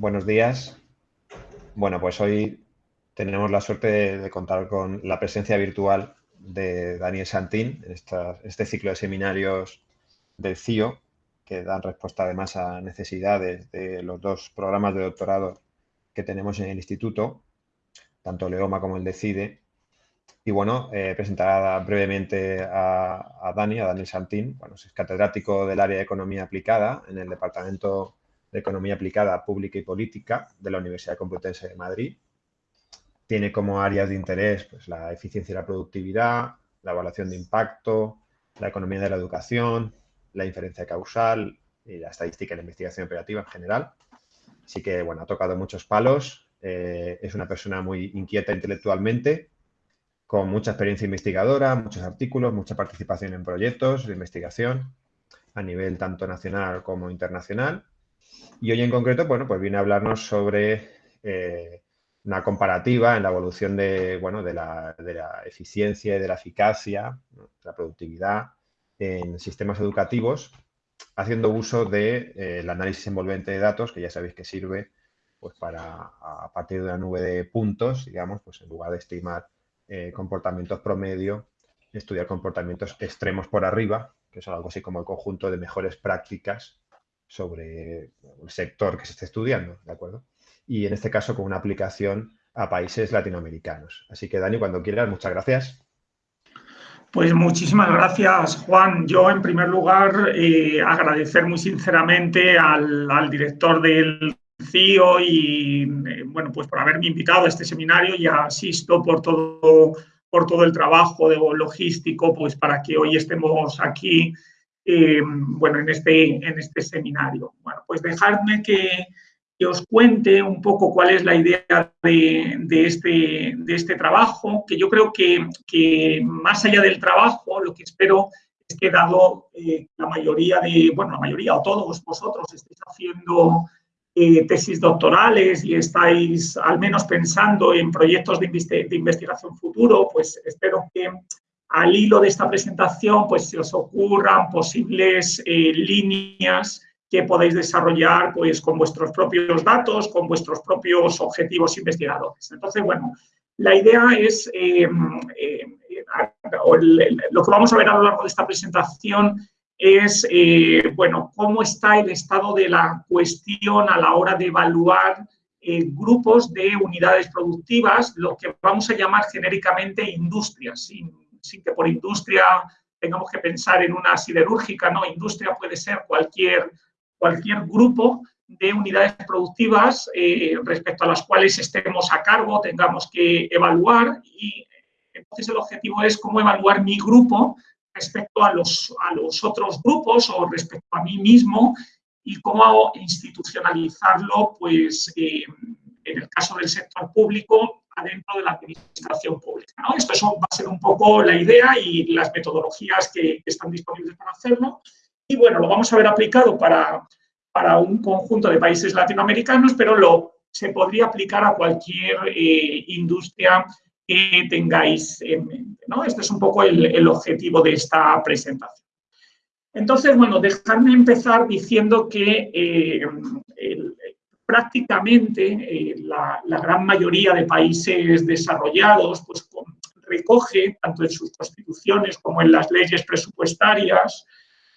buenos días. Bueno, pues hoy tenemos la suerte de, contar con la presencia virtual de Daniel Santín en este ciclo de seminarios del CIO, que dan respuesta además a necesidades de los dos programas de doctorado que tenemos en el instituto, tanto Leoma como el DECIDE. Y bueno, eh, presentará brevemente a, Dani, a Daniel Santín. Bueno, es catedrático del área de Economía Aplicada en el Departamento de Economía Aplicada Pública y Política de la Universidad Complutense de Madrid. Tiene como áreas de interés pues, la eficiencia y la productividad, la evaluación de impacto, la economía de la educación, la inferencia causal y la estadística y la investigación operativa en general. Así que, bueno, ha tocado muchos palos. Eh, es una persona muy inquieta intelectualmente, con mucha experiencia investigadora, muchos artículos, mucha participación en proyectos de investigación a nivel tanto nacional como internacional y hoy en concreto, bueno, pues viene a hablarnos sobre eh, una comparativa en la evolución de, bueno, de, la, eficiencia y de la eficacia, de la productividad en sistemas educativos, haciendo uso del de, eh, análisis envolvente de datos, que ya sabéis que sirve pues, para, a partir de una nube de puntos, digamos, pues en lugar de estimar eh, comportamientos promedio, estudiar comportamientos extremos por arriba, que es algo así como el conjunto de mejores prácticas sobre el sector que se esté estudiando, ¿de acuerdo? Y en este caso con una aplicación a países latinoamericanos. Así que Dani, cuando quieras, muchas gracias. Pues muchísimas gracias, Juan. Yo, en primer lugar, eh, agradecer muy sinceramente al, director del CIO y, eh, bueno, pues por haberme invitado a este seminario y asisto por todo, por todo el trabajo de logístico, pues para que hoy estemos aquí eh, bueno, en este, en este seminario. Bueno, pues dejadme que, os cuente un poco cuál es la idea de, este, de este trabajo, que yo creo que, que, más allá del trabajo, lo que espero es que dado eh, la mayoría de, bueno, la mayoría o todos vosotros estéis haciendo eh, tesis doctorales y estáis al menos pensando en proyectos de, de investigación futuro, pues espero que al hilo de esta presentación, pues se os ocurran posibles eh, líneas que podéis desarrollar pues, con vuestros propios datos, con vuestros propios objetivos investigadores. Entonces, bueno, la idea es, em, em, lo que vamos a ver a lo largo de esta presentación es, eh, bueno, cómo está el estado de la cuestión a la hora de evaluar eh, grupos de unidades productivas, lo que vamos a llamar genéricamente industrias, que por industria tengamos que pensar en una siderúrgica, no, industria puede ser cualquier, cualquier grupo de unidades productivas eh, respecto a las cuales estemos a cargo, tengamos que evaluar y entonces el objetivo es cómo evaluar mi grupo respecto a los, a los otros grupos o respecto a mí mismo y cómo institucionalizarlo, pues, eh, en el caso del sector público, dentro de la administración pública. ¿no? Esto va a ser un poco la idea y las metodologías que, están disponibles para hacerlo. Y bueno, lo vamos a ver aplicado para, para un conjunto de países latinoamericanos, pero lo, se podría aplicar a cualquier eh, industria que tengáis en mente. Este es un poco el, objetivo de esta presentación. Entonces, bueno, dejadme empezar diciendo que eh, prácticamente eh, la, gran mayoría de países desarrollados pues, recoge, tanto en sus constituciones como en las leyes presupuestarias,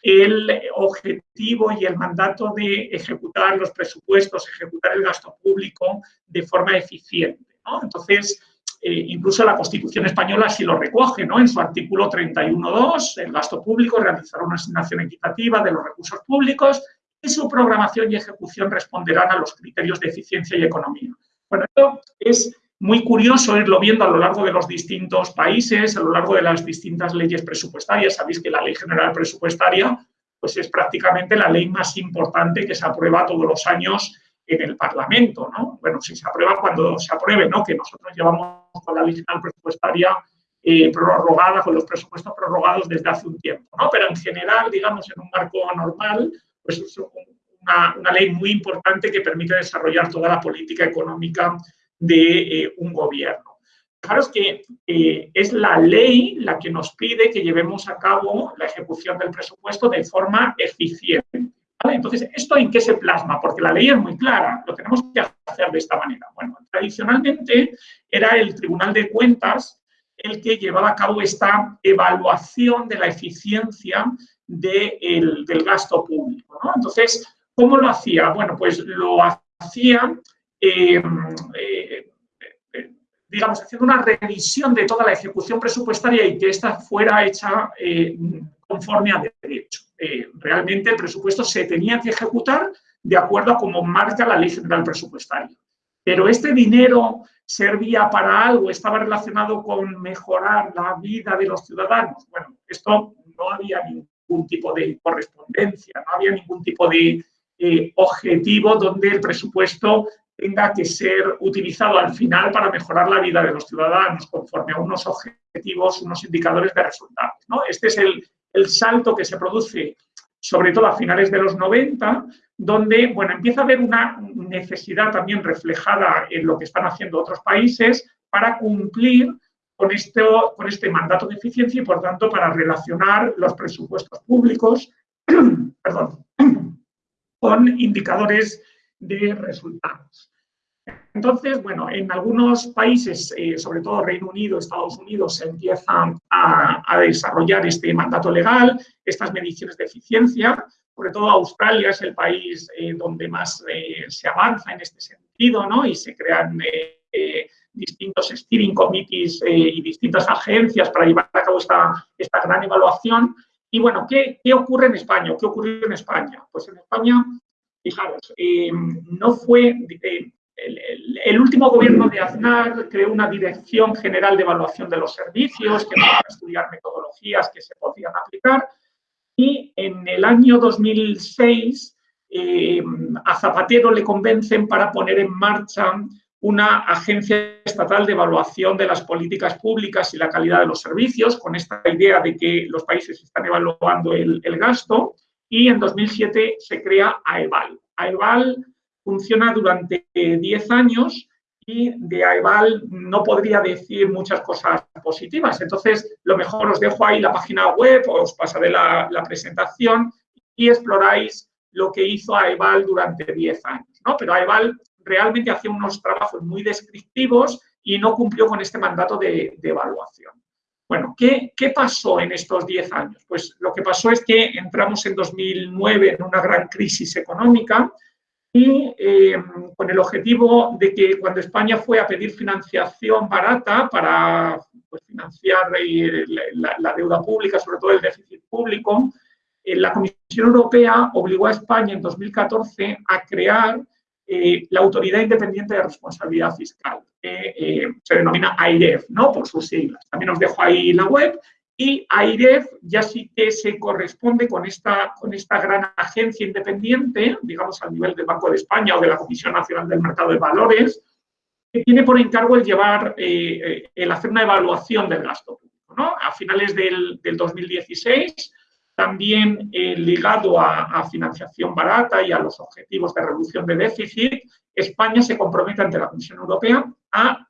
el objetivo y el mandato de ejecutar los presupuestos, ejecutar el gasto público de forma eficiente. Entonces, eh, incluso la Constitución española sí lo recoge, ¿no? En su artículo 31.2, el gasto público realizará una asignación equitativa de los recursos públicos su programación y ejecución responderán a los criterios de eficiencia y economía. Bueno, esto es muy curioso irlo viendo a lo largo de los distintos países, a lo largo de las distintas leyes presupuestarias. Sabéis que la Ley General Presupuestaria pues es prácticamente la ley más importante que se aprueba todos los años en el Parlamento, ¿no? Bueno, si se aprueba cuando se apruebe, ¿no? Que nosotros llevamos con la Ley General Presupuestaria eh, prorrogada, con los presupuestos prorrogados desde hace un tiempo, ¿no? Pero en general, digamos, en un marco normal, pues es una, ley muy importante que permite desarrollar toda la política económica de eh, un gobierno. Fijaros que eh, es la ley la que nos pide que llevemos a cabo la ejecución del presupuesto de forma eficiente. Entonces, ¿esto en qué se plasma? Porque la ley es muy clara, lo tenemos que hacer de esta manera. Bueno, tradicionalmente era el Tribunal de Cuentas el que llevaba a cabo esta evaluación de la eficiencia del gasto público. Entonces, ¿cómo lo hacía? Bueno, pues lo hacía, eh, eh, eh, digamos, haciendo una revisión de toda la ejecución presupuestaria y que ésta fuera hecha conforme a derecho. realmente el presupuesto se tenía que ejecutar de acuerdo a cómo marca la Ley General Presupuestaria. Pero este dinero servía para algo, estaba relacionado con mejorar la vida de los ciudadanos. Bueno, esto no había ningún tipo de correspondencia, no había ningún tipo de eh, objetivo donde el presupuesto tenga que ser utilizado al final para mejorar la vida de los ciudadanos conforme a unos objetivos, unos indicadores de resultados. ¿no? Este es el, el salto que se produce sobre todo a finales de los 90, donde bueno, empieza a haber una necesidad también reflejada en lo que están haciendo otros países para cumplir con, esto, con este mandato de eficiencia y, por tanto, para relacionar los presupuestos públicos con indicadores de resultados. Entonces, bueno, en algunos países, eh, sobre todo Reino Unido, Estados Unidos, se empiezan a, desarrollar este mandato legal, estas mediciones de eficiencia. Sobre todo Australia es el país eh, donde más eh, se avanza en este sentido, ¿no? Y se crean distintos steering committees y distintas agencias para llevar a cabo esta, esta gran evaluación. Y bueno, ¿qué, ¿qué ocurre en España? ¿Qué ocurrió en España? Pues en España, fijaros, no fue el, último gobierno de Aznar creó una dirección general de evaluación de los servicios que a estudiar metodologías que se podían aplicar y en el año 2006 eh, a Zapatero le convencen para poner en marcha una agencia estatal de evaluación de las políticas públicas y la calidad de los servicios, con esta idea de que los países están evaluando el, el gasto, y en 2007 se crea AEVAL. AEVAL funciona durante 10 años y de AEVAL no podría decir muchas cosas positivas. Entonces, lo mejor os dejo ahí la página web, os pasaré la, la presentación y exploráis lo que hizo AEVAL durante 10 años. ¿no? Pero AEVAL realmente hacía unos trabajos muy descriptivos y no cumplió con este mandato de, evaluación. Bueno, ¿qué, ¿qué, pasó en estos 10 años? Pues lo que pasó es que entramos en 2009 en una gran crisis económica, y eh, con el objetivo de que cuando España fue a pedir financiación barata para pues, financiar la, deuda pública, sobre todo el déficit público, eh, la Comisión Europea obligó a España en 2014 a crear la Autoridad Independiente de Responsabilidad Fiscal, que se denomina AIREF, ¿no? por sus siglas. También os dejo ahí la web y AIREF ya sí que se corresponde con esta, con esta gran agencia independiente, digamos al nivel del Banco de España o de la Comisión Nacional del Mercado de Valores, que tiene por encargo el llevar, eh, eh, el hacer una evaluación del gasto público. A finales del, 2016, también eh, ligado a, financiación barata y a los objetivos de reducción de déficit, España se compromete ante la Comisión Europea a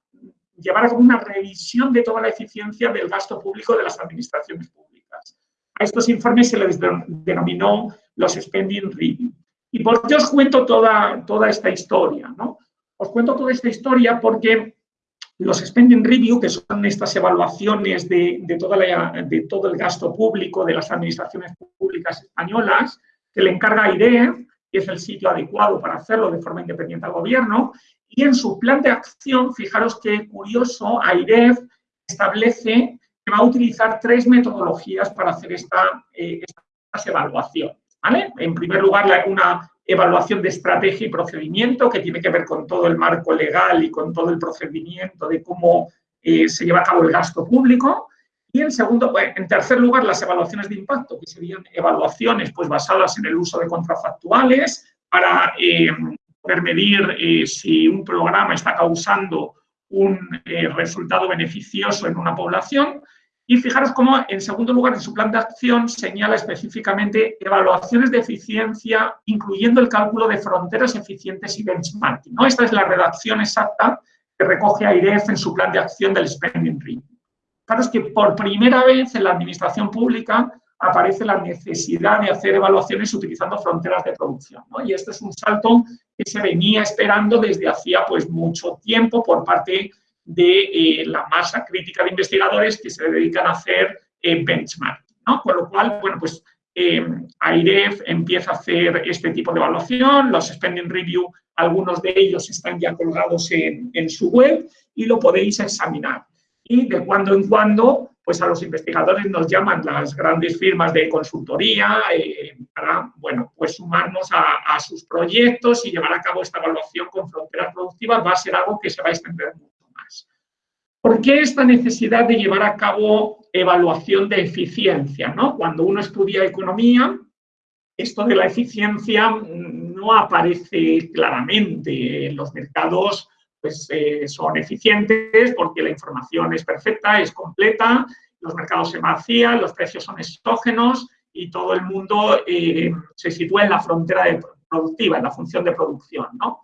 llevar a cabo una revisión de toda la eficiencia del gasto público de las administraciones públicas. A estos informes se les denominó los Spending Review. ¿Y por qué os cuento toda, toda esta historia? ¿no? Os cuento toda esta historia porque los Spending Review, que son estas evaluaciones de, de, toda la, de todo el gasto público de las administraciones públicas españolas, que le encarga IDEF, que es el sitio adecuado para hacerlo de forma independiente al gobierno, y en su plan de acción, fijaros qué curioso, AIREF establece que va a utilizar tres metodologías para hacer esta, eh, estas evaluaciones. En primer lugar, una evaluación de estrategia y procedimiento que tiene que ver con todo el marco legal y con todo el procedimiento de cómo eh, se lleva a cabo el gasto público. Y en segundo, en tercer lugar, las evaluaciones de impacto, que serían evaluaciones pues, basadas en el uso de contrafactuales para eh, poder medir eh, si un programa está causando un eh, resultado beneficioso en una población. Y fijaros cómo, en segundo lugar, en su plan de acción señala específicamente evaluaciones de eficiencia, incluyendo el cálculo de fronteras eficientes y benchmarking. Esta es la redacción exacta que recoge AIREF en su plan de acción del Spending Review. Fijaros que por primera vez en la administración pública aparece la necesidad de hacer evaluaciones utilizando fronteras de producción. Y esto es un salto que se venía esperando desde hacía pues, mucho tiempo por parte de eh, la masa crítica de investigadores que se dedican a hacer eh, benchmark. Con lo cual, bueno, pues eh, AIREF empieza a hacer este tipo de evaluación, los Spending Review, algunos de ellos están ya colgados en, en su web y lo podéis examinar. Y de cuando en cuando pues a los investigadores nos llaman las grandes firmas de consultoría eh, para, bueno, pues sumarnos a, sus proyectos y llevar a cabo esta evaluación con fronteras productivas va a ser algo que se va a extender mucho ¿Por qué esta necesidad de llevar a cabo evaluación de eficiencia? ¿no? Cuando uno estudia economía, esto de la eficiencia no aparece claramente en los mercados pues, eh, son eficientes porque la información es perfecta, es completa, los mercados se vacían, los precios son exógenos y todo el mundo eh, se sitúa en la frontera de productiva, en la función de producción. ¿no?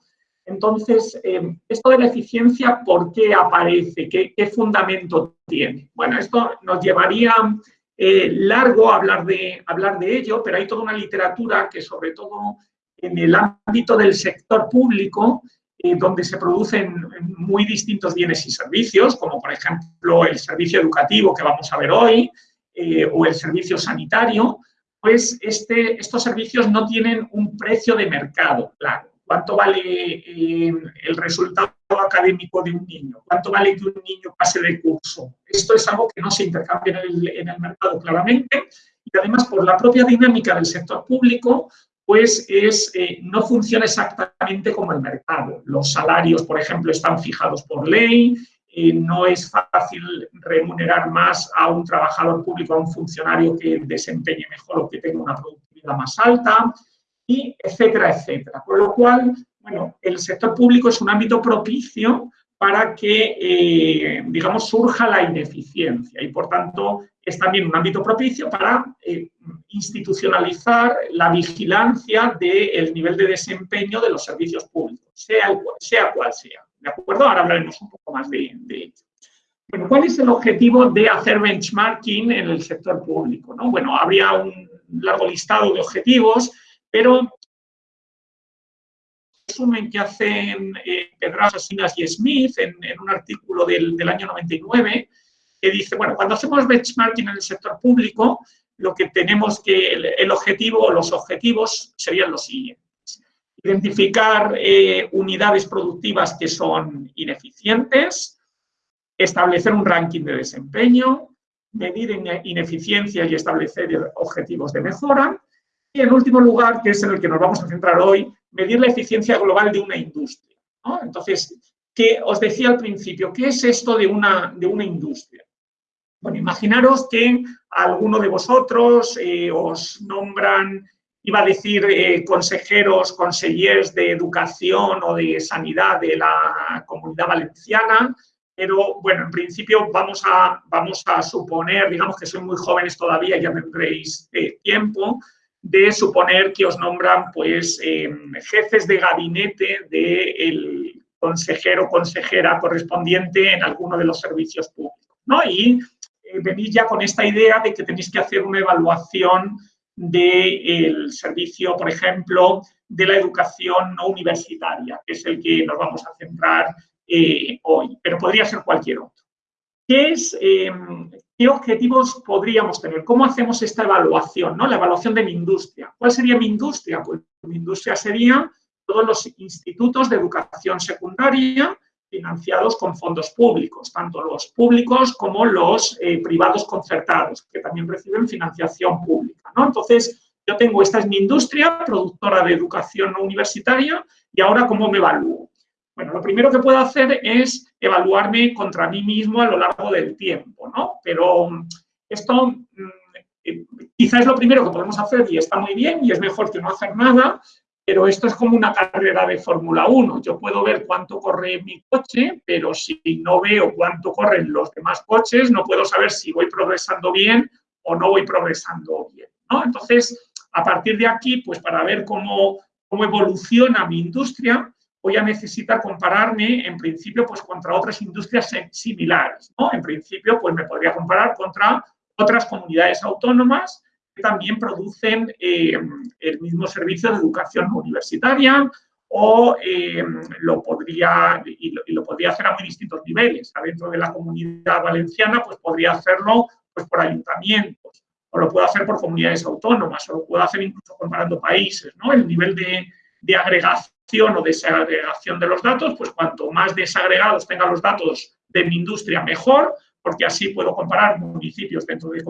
Entonces, eh, esto de la eficiencia, ¿por qué aparece? ¿Qué, ¿Qué, fundamento tiene? Bueno, esto nos llevaría largo hablar de, hablar de ello, pero hay toda una literatura que sobre todo en el ámbito del sector público eh, donde se producen muy distintos bienes y servicios, como por ejemplo el servicio educativo que vamos a ver hoy, eh, o el servicio sanitario, pues este, estos servicios no tienen un precio de mercado, claro. ¿Cuánto vale eh, el resultado académico de un niño? ¿Cuánto vale que un niño pase de curso? Esto es algo que no se intercambia en el, mercado claramente y además por la propia dinámica del sector público pues es, eh, no funciona exactamente como el mercado. Los salarios, por ejemplo, están fijados por ley, eh, no es fácil remunerar más a un trabajador público, a un funcionario que desempeñe mejor o que tenga una productividad más alta, y etcétera, etcétera. Por lo cual, bueno, el sector público es un ámbito propicio para que, eh, digamos, surja la ineficiencia y, por tanto, es también un ámbito propicio para eh, institucionalizar la vigilancia del nivel de desempeño de los servicios públicos, sea, sea cual sea. ¿De acuerdo? Ahora hablaremos un poco más de, ello. Bueno, ¿cuál es el objetivo de hacer benchmarking en el sector público? ¿no? Bueno, habría un largo listado de objetivos, pero resumen que hacen eh, Pedraza, Sinas y Smith en, un artículo del, año 99, que dice, bueno, cuando hacemos benchmarking en el sector público, lo que tenemos que, el, objetivo o los objetivos serían los siguientes. Identificar eh, unidades productivas que son ineficientes, establecer un ranking de desempeño, medir ineficiencia y establecer objetivos de mejora, y en último lugar, que es en el que nos vamos a centrar hoy, medir la eficiencia global de una industria. Entonces, que os decía al principio, ¿qué es esto de una, de una industria? Bueno, imaginaros que alguno de vosotros eh, os nombran, iba a decir, eh, consejeros, consellers de educación o de sanidad de la comunidad valenciana, pero bueno, en principio vamos a, vamos a suponer, digamos que sois muy jóvenes todavía, ya tendréis eh, tiempo, de suponer que os nombran pues em, jefes de gabinete del consejero o consejera correspondiente en alguno de los servicios públicos. ¿no? Y eh, venís ya con esta idea de que tenéis que hacer una evaluación del servicio, por ejemplo, de la educación no universitaria, que es el que nos vamos a centrar eh, hoy, pero podría ser cualquier otro. ¿Qué es, em, ¿Qué objetivos podríamos tener? ¿Cómo hacemos esta evaluación? ¿no? La evaluación de mi industria. ¿Cuál sería mi industria? Pues mi industria sería todos los institutos de educación secundaria financiados con fondos públicos, tanto los públicos como los eh, privados concertados, que también reciben financiación pública. ¿no? Entonces, yo tengo, esta es mi industria, productora de educación universitaria, y ahora, ¿cómo me evalúo? Bueno, lo primero que puedo hacer es evaluarme contra mí mismo a lo largo del tiempo, ¿no? Pero mm, esto mm, eh, quizás es lo primero que podemos hacer y está muy bien y es mejor que no hacer nada, pero esto es como una carrera de Fórmula 1. Yo puedo ver cuánto corre mi coche, pero si no veo cuánto corren los demás coches, no puedo saber si voy progresando bien o no voy progresando bien, ¿no? Entonces, a partir de aquí, pues para ver cómo, cómo evoluciona mi industria, voy a necesitar compararme, en principio, pues contra otras industrias similares. ¿no? En principio, pues me podría comparar contra otras comunidades autónomas también producen eh, el mismo servicio de educación universitaria o eh, lo podría, y lo, podría hacer a muy distintos niveles. Dentro de la comunidad valenciana, pues podría hacerlo pues, por ayuntamientos, o lo puedo hacer por comunidades autónomas, o lo puedo hacer incluso comparando países. ¿no? El nivel de, de agregación o desagregación de los datos, pues cuanto más desagregados tengan los datos de mi industria, mejor, porque así puedo comparar municipios dentro de,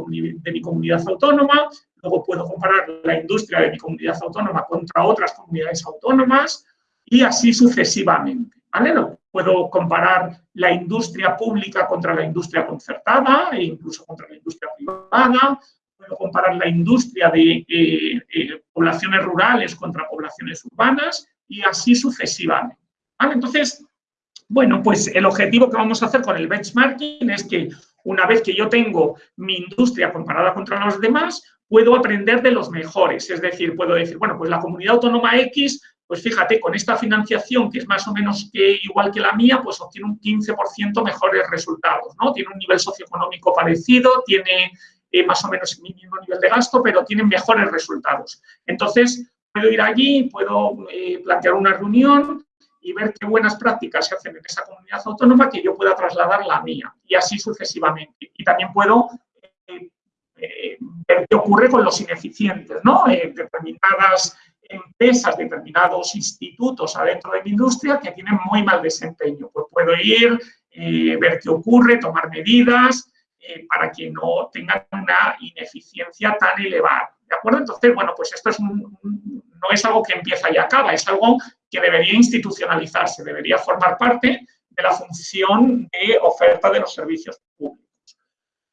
mi comunidad autónoma, luego puedo comparar la industria de mi comunidad autónoma contra otras comunidades autónomas y así sucesivamente. ¿vale? Puedo comparar la industria pública contra la industria concertada e incluso contra la industria privada, puedo comparar la industria de eh, eh, poblaciones rurales contra poblaciones urbanas y así sucesivamente. ¿vale? Entonces, bueno, pues el objetivo que vamos a hacer con el benchmarking es que una vez que yo tengo mi industria comparada contra los demás, puedo aprender de los mejores. Es decir, puedo decir, bueno, pues la comunidad autónoma X, pues fíjate, con esta financiación que es más o menos igual que la mía, pues obtiene un 15% mejores resultados, ¿no? Tiene un nivel socioeconómico parecido, tiene eh, más o menos el mismo nivel de gasto, pero tiene mejores resultados. Entonces, puedo ir allí, puedo eh, plantear una reunión, y ver qué buenas prácticas se hacen en esa comunidad autónoma que yo pueda trasladar la mía y así sucesivamente. Y también puedo eh, ver qué ocurre con los ineficientes, ¿no? Determinadas empresas, determinados institutos adentro de mi industria que tienen muy mal desempeño. Pues puedo ir, ver qué ocurre, tomar medidas para que no tengan una ineficiencia tan elevada. ¿De acuerdo? Entonces, bueno, pues esto es no es algo que empieza y acaba, es algo que debería institucionalizarse, debería formar parte de la función de oferta de los servicios públicos.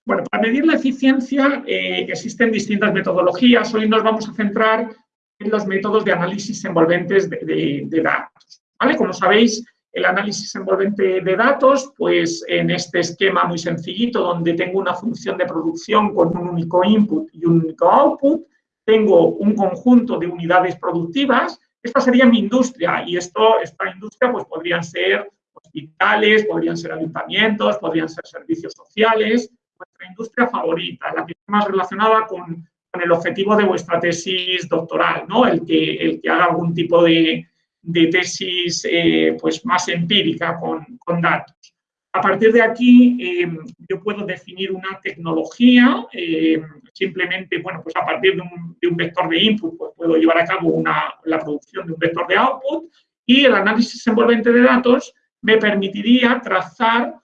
Bueno, para medir la eficiencia eh, existen distintas metodologías. Hoy nos vamos a centrar en los métodos de análisis envolventes de, datos. ¿vale? Como sabéis, el análisis envolvente de datos, pues en este esquema muy sencillito, donde tengo una función de producción con un único input y un único output, tengo un conjunto de unidades productivas esta sería mi industria y esto, esta industria pues podrían ser hospitales, podrían ser ayuntamientos, podrían ser servicios sociales, vuestra industria favorita, la que está más relacionada con, el objetivo de vuestra tesis doctoral, ¿no? el, que, el que haga algún tipo de, tesis eh, pues más empírica con, con datos. A partir de aquí, eh, yo puedo definir una tecnología, eh, simplemente, bueno, pues a partir de un, vector de input, pues puedo llevar a cabo la producción de un vector de output y el análisis envolvente de datos me permitiría trazar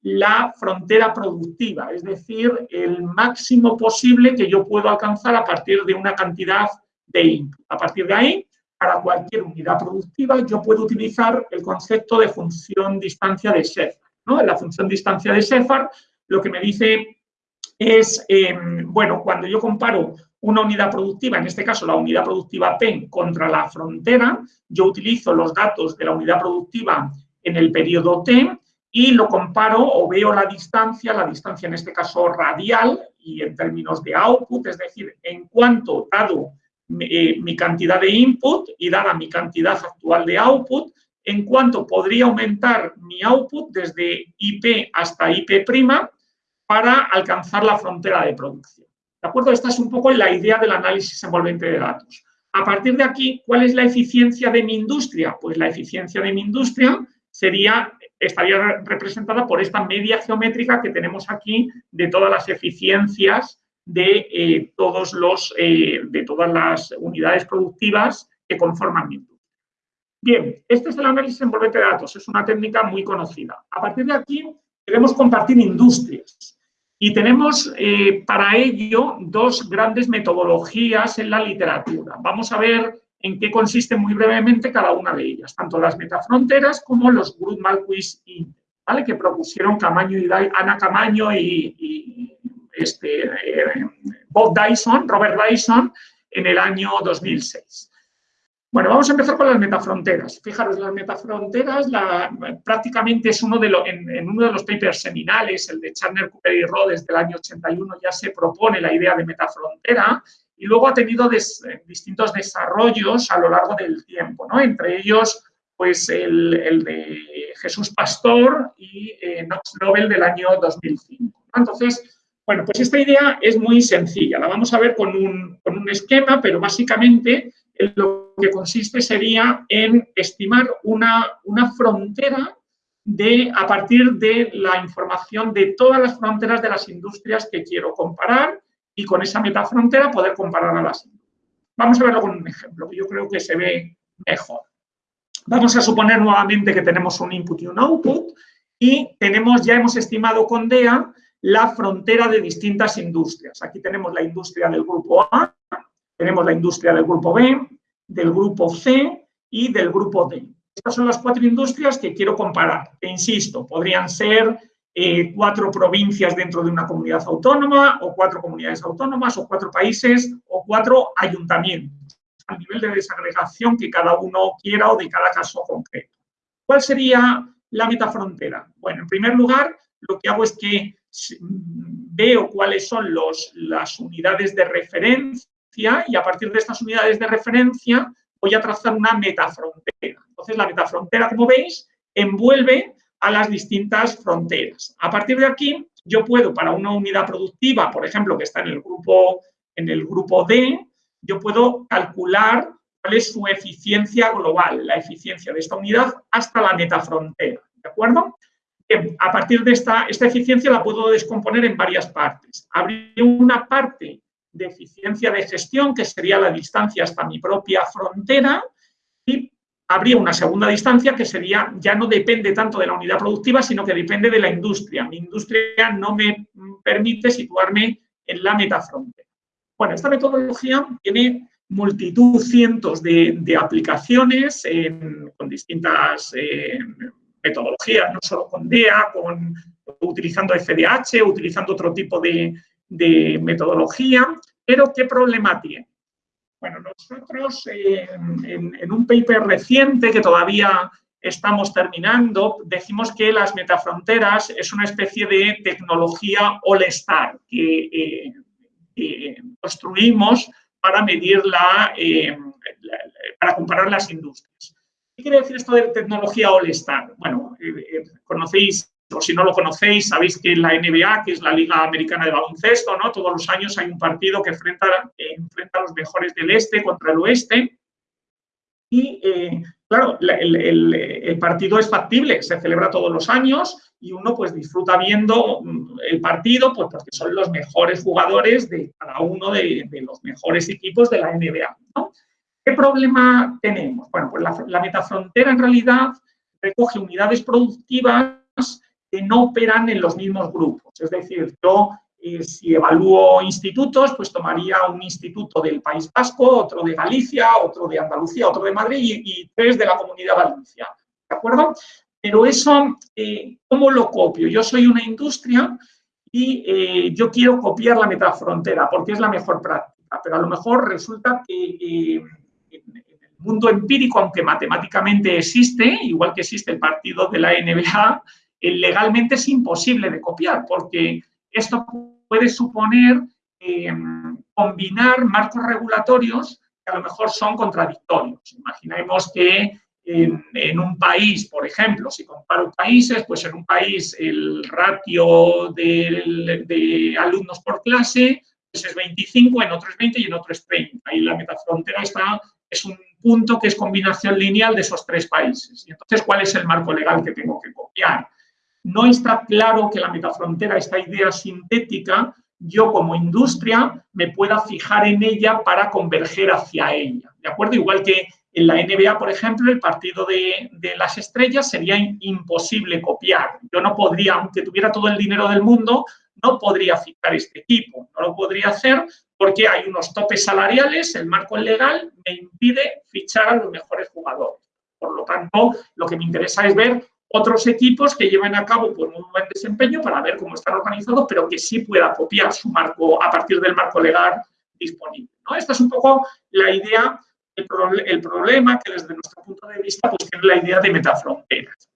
la frontera productiva, es decir, el máximo posible que yo puedo alcanzar a partir de una cantidad de input. A partir de ahí, para cualquier unidad productiva, yo puedo utilizar el concepto de función distancia de Sheffer. En la función distancia de Cephar, lo que me dice es, em, bueno, cuando yo comparo una unidad productiva, en este caso la unidad productiva P, contra la frontera, yo utilizo los datos de la unidad productiva en el periodo T y lo comparo o veo la distancia, la distancia en este caso radial y en términos de output, es decir, en cuanto dado eh, mi cantidad de input y dada mi cantidad actual de output, en cuanto podría aumentar mi output desde IP hasta IP' para alcanzar la frontera de producción. ¿De acuerdo? Esta es un poco la idea del análisis envolvente de datos. A partir de aquí, ¿cuál es la eficiencia de mi industria? Pues la eficiencia de mi industria sería, estaría representada por esta media geométrica que tenemos aquí de todas las eficiencias de, eh, todos los, eh, de todas las unidades productivas que conforman mi industria. Bien, este es el análisis envolvente de datos, es una técnica muy conocida. A partir de aquí queremos compartir industrias y tenemos eh, para ello dos grandes metodologías en la literatura. Vamos a ver en qué consiste muy brevemente cada una de ellas, tanto las metafronteras como los Group Malquis ¿vale? que propusieron Ana Camaño y, este, eh, Bob Dyson, Robert Dyson, en el año 2006. Bueno, vamos a empezar con las metafronteras. Fijaros, las metafronteras prácticamente es uno de en, uno de los papers seminales, el de Chandler, Cooper y Rhodes del año 81, ya se propone la idea de metafrontera y luego ha tenido distintos desarrollos a lo largo del tiempo, ¿no? Entre ellos, pues el, de Jesús Pastor y eh, Knox Nobel del año 2005. Entonces, Bueno, pues esta idea es muy sencilla. La vamos a ver con un, esquema, pero básicamente lo que consiste sería en estimar una, una frontera de, a partir de la información de todas las fronteras de las industrias que quiero comparar y con esa metafrontera poder comparar a las industrias. Vamos a verlo con un ejemplo, que yo creo que se ve mejor. Vamos a suponer nuevamente que tenemos un input y un output y tenemos, ya hemos estimado con DEA la frontera de distintas industrias. Aquí tenemos la industria del grupo A, tenemos la industria del grupo B, del grupo C y del grupo D. Estas son las cuatro industrias que quiero comparar. E insisto, podrían ser eh, cuatro provincias dentro de una comunidad autónoma, o cuatro comunidades autónomas, o cuatro países, o cuatro ayuntamientos, a nivel de desagregación que cada uno quiera o de cada caso concreto. ¿Cuál sería la metafrontera? Bueno, en primer lugar, lo que hago es que veo cuáles son las unidades de referencia y a partir de estas unidades de referencia voy a trazar una metafrontera. Entonces, la metafrontera, como veis, envuelve a las distintas fronteras. A partir de aquí, yo puedo, para una unidad productiva, por ejemplo, que está en el grupo, en el grupo D, yo puedo calcular cuál es su eficiencia global, la eficiencia de esta unidad hasta la metafrontera, ¿de acuerdo? A partir de esta, esta eficiencia la puedo descomponer en varias partes. Habría una parte de eficiencia de gestión, que sería la distancia hasta mi propia frontera, y habría una segunda distancia que sería, ya no depende tanto de la unidad productiva, sino que depende de la industria. Mi industria no me permite situarme en la metafrontera. Bueno, esta metodología tiene multitud, cientos de, aplicaciones con distintas eh, metodologías, no solo con DEA, con, utilizando FDH, utilizando otro tipo de, metodología, pero ¿qué problema tiene? Bueno, nosotros eh, en, un paper reciente que todavía estamos terminando, decimos que las metafronteras es una especie de tecnología all-star que, eh, construimos para medir eh, la, para comparar las industrias. ¿Qué quiere decir esto de tecnología All-Star? Bueno, eh, eh, conocéis, o si no lo conocéis, sabéis que la NBA, que es la Liga Americana de Baloncesto, ¿no? Todos los años hay un partido que enfrenta, enfrenta a los mejores del este contra el oeste. Y, eh, claro, el, partido es factible, se celebra todos los años y uno pues disfruta viendo mm, el partido pues, porque son los mejores jugadores de cada uno de, de los mejores equipos de la NBA, ¿no? ¿Qué problema tenemos? Bueno, pues la, metafrontera en realidad recoge unidades productivas que no operan en los mismos grupos. Es decir, yo eh, si evalúo institutos, pues tomaría un instituto del País Vasco, otro de Galicia, otro de Andalucía, otro de Madrid y, tres de la Comunidad Valenciana. ¿De acuerdo? Pero eso, eh, ¿cómo lo copio? Yo soy una industria y eh, yo quiero copiar la metafrontera porque es la mejor práctica, pero a lo mejor resulta que en el mundo empírico, aunque matemáticamente existe, igual que existe el partido de la NBA, eh, legalmente es imposible de copiar, porque esto puede suponer em, combinar marcos regulatorios que a lo mejor son contradictorios. Imaginemos que en, un país, por ejemplo, si comparo países, pues en un país el ratio de, alumnos por clase pues es 25, en otro es 20 y en otro es 30. Y la metafrontera está es un punto que es combinación lineal de esos tres países. Y entonces, ¿cuál es el marco legal que tengo que copiar? No está claro que la metafrontera, esta idea sintética, yo como industria me pueda fijar en ella para converger hacia ella. ¿De acuerdo? Igual que en la NBA, por ejemplo, el partido de, las estrellas sería imposible copiar. Yo no podría, aunque tuviera todo el dinero del mundo, no podría fijar este equipo. No lo podría hacer porque hay unos topes salariales, el marco legal me impide fichar a los mejores jugadores. Por lo tanto, lo que me interesa es ver otros equipos que lleven a cabo pues, un buen desempeño para ver cómo están organizados, pero que sí pueda copiar su marco a partir del marco legal disponible. ¿no? Esta es un poco la idea, el, problema que desde nuestro punto de vista pues, tiene la idea de metafronteras.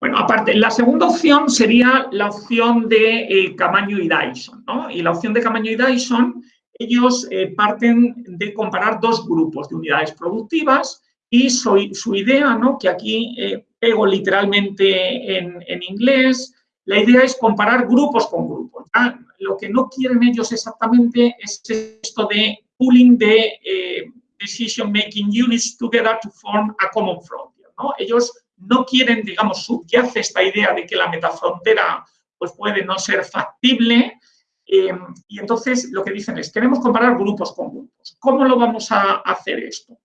Bueno, aparte, la segunda opción sería la opción de eh, Camaño y Dyson, ¿no? Y la opción de Camaño y Dyson, ellos eh, parten de comparar dos grupos de unidades productivas y su idea, ¿no? Que aquí eh, pego literalmente en, en, inglés, la idea es comparar grupos con grupos. Lo que no quieren ellos exactamente es esto de pooling de eh, decision making units together to form a common frontier. ¿no? Ellos no quieren, digamos, subyace esta idea de que la metafrontera pues, puede no ser factible, eh, y entonces lo que dicen es, queremos comparar grupos con grupos. ¿Cómo lo vamos a hacer esto?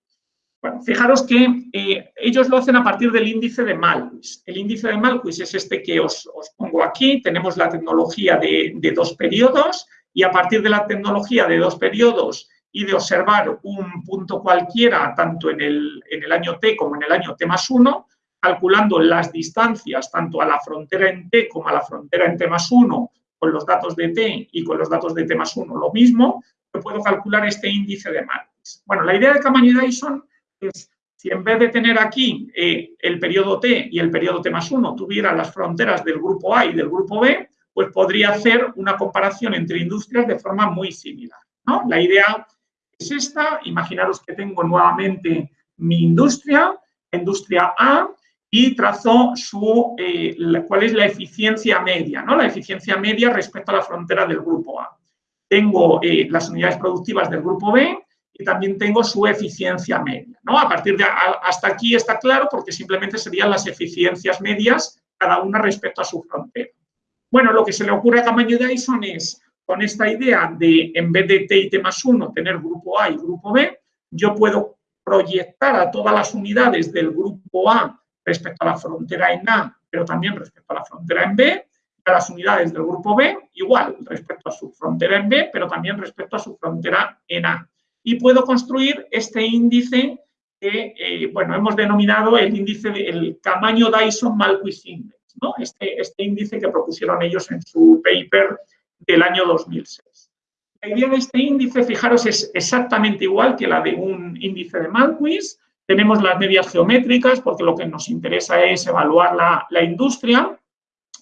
Bueno, fijaros que eh, ellos lo hacen a partir del índice de Malquis. El índice de Malquis es este que os, pongo aquí. Tenemos la tecnología de, dos periodos y a partir de la tecnología de dos periodos y de observar un punto cualquiera, tanto en el, en el año t como en el año t más 1, calculando las distancias tanto a la frontera en t como a la frontera en t más 1 con los datos de t y con los datos de t más 1 lo mismo, yo puedo calcular este índice de Malquis. Bueno, la idea de Camaño y Dyson es, si en vez de tener aquí eh, el periodo t y el periodo t más 1 tuviera las fronteras del grupo A y del grupo B, pues podría hacer una comparación entre industrias de forma muy similar. ¿no? La idea es esta, imaginaros que tengo nuevamente mi industria, industria A, y trazo su, eh, cuál es la eficiencia media, ¿no? la eficiencia media respecto a la frontera del grupo A. Tengo eh, las unidades productivas del grupo B y también tengo su eficiencia media. ¿no? A partir de hasta aquí está claro porque simplemente serían las eficiencias medias cada una respecto a su frontera. Bueno, lo que se le ocurre a tamaño de Dyson es, con esta idea de en vez de T y T más 1 tener grupo A y grupo B, yo puedo proyectar a todas las unidades del grupo A respecto a la frontera en A, pero también respecto a la frontera en B, a las unidades del grupo B, igual respecto a su frontera en B, pero también respecto a su frontera en A. Y puedo construir este índice que, eh, bueno, hemos denominado el índice, del tamaño Dyson-Malquis Index, ¿no? Este, este índice que propusieron ellos en su paper del año 2006. La idea de este índice, fijaros, es exactamente igual que la de un índice de Malquis, tenemos las medias geométricas porque lo que nos interesa es evaluar la, industria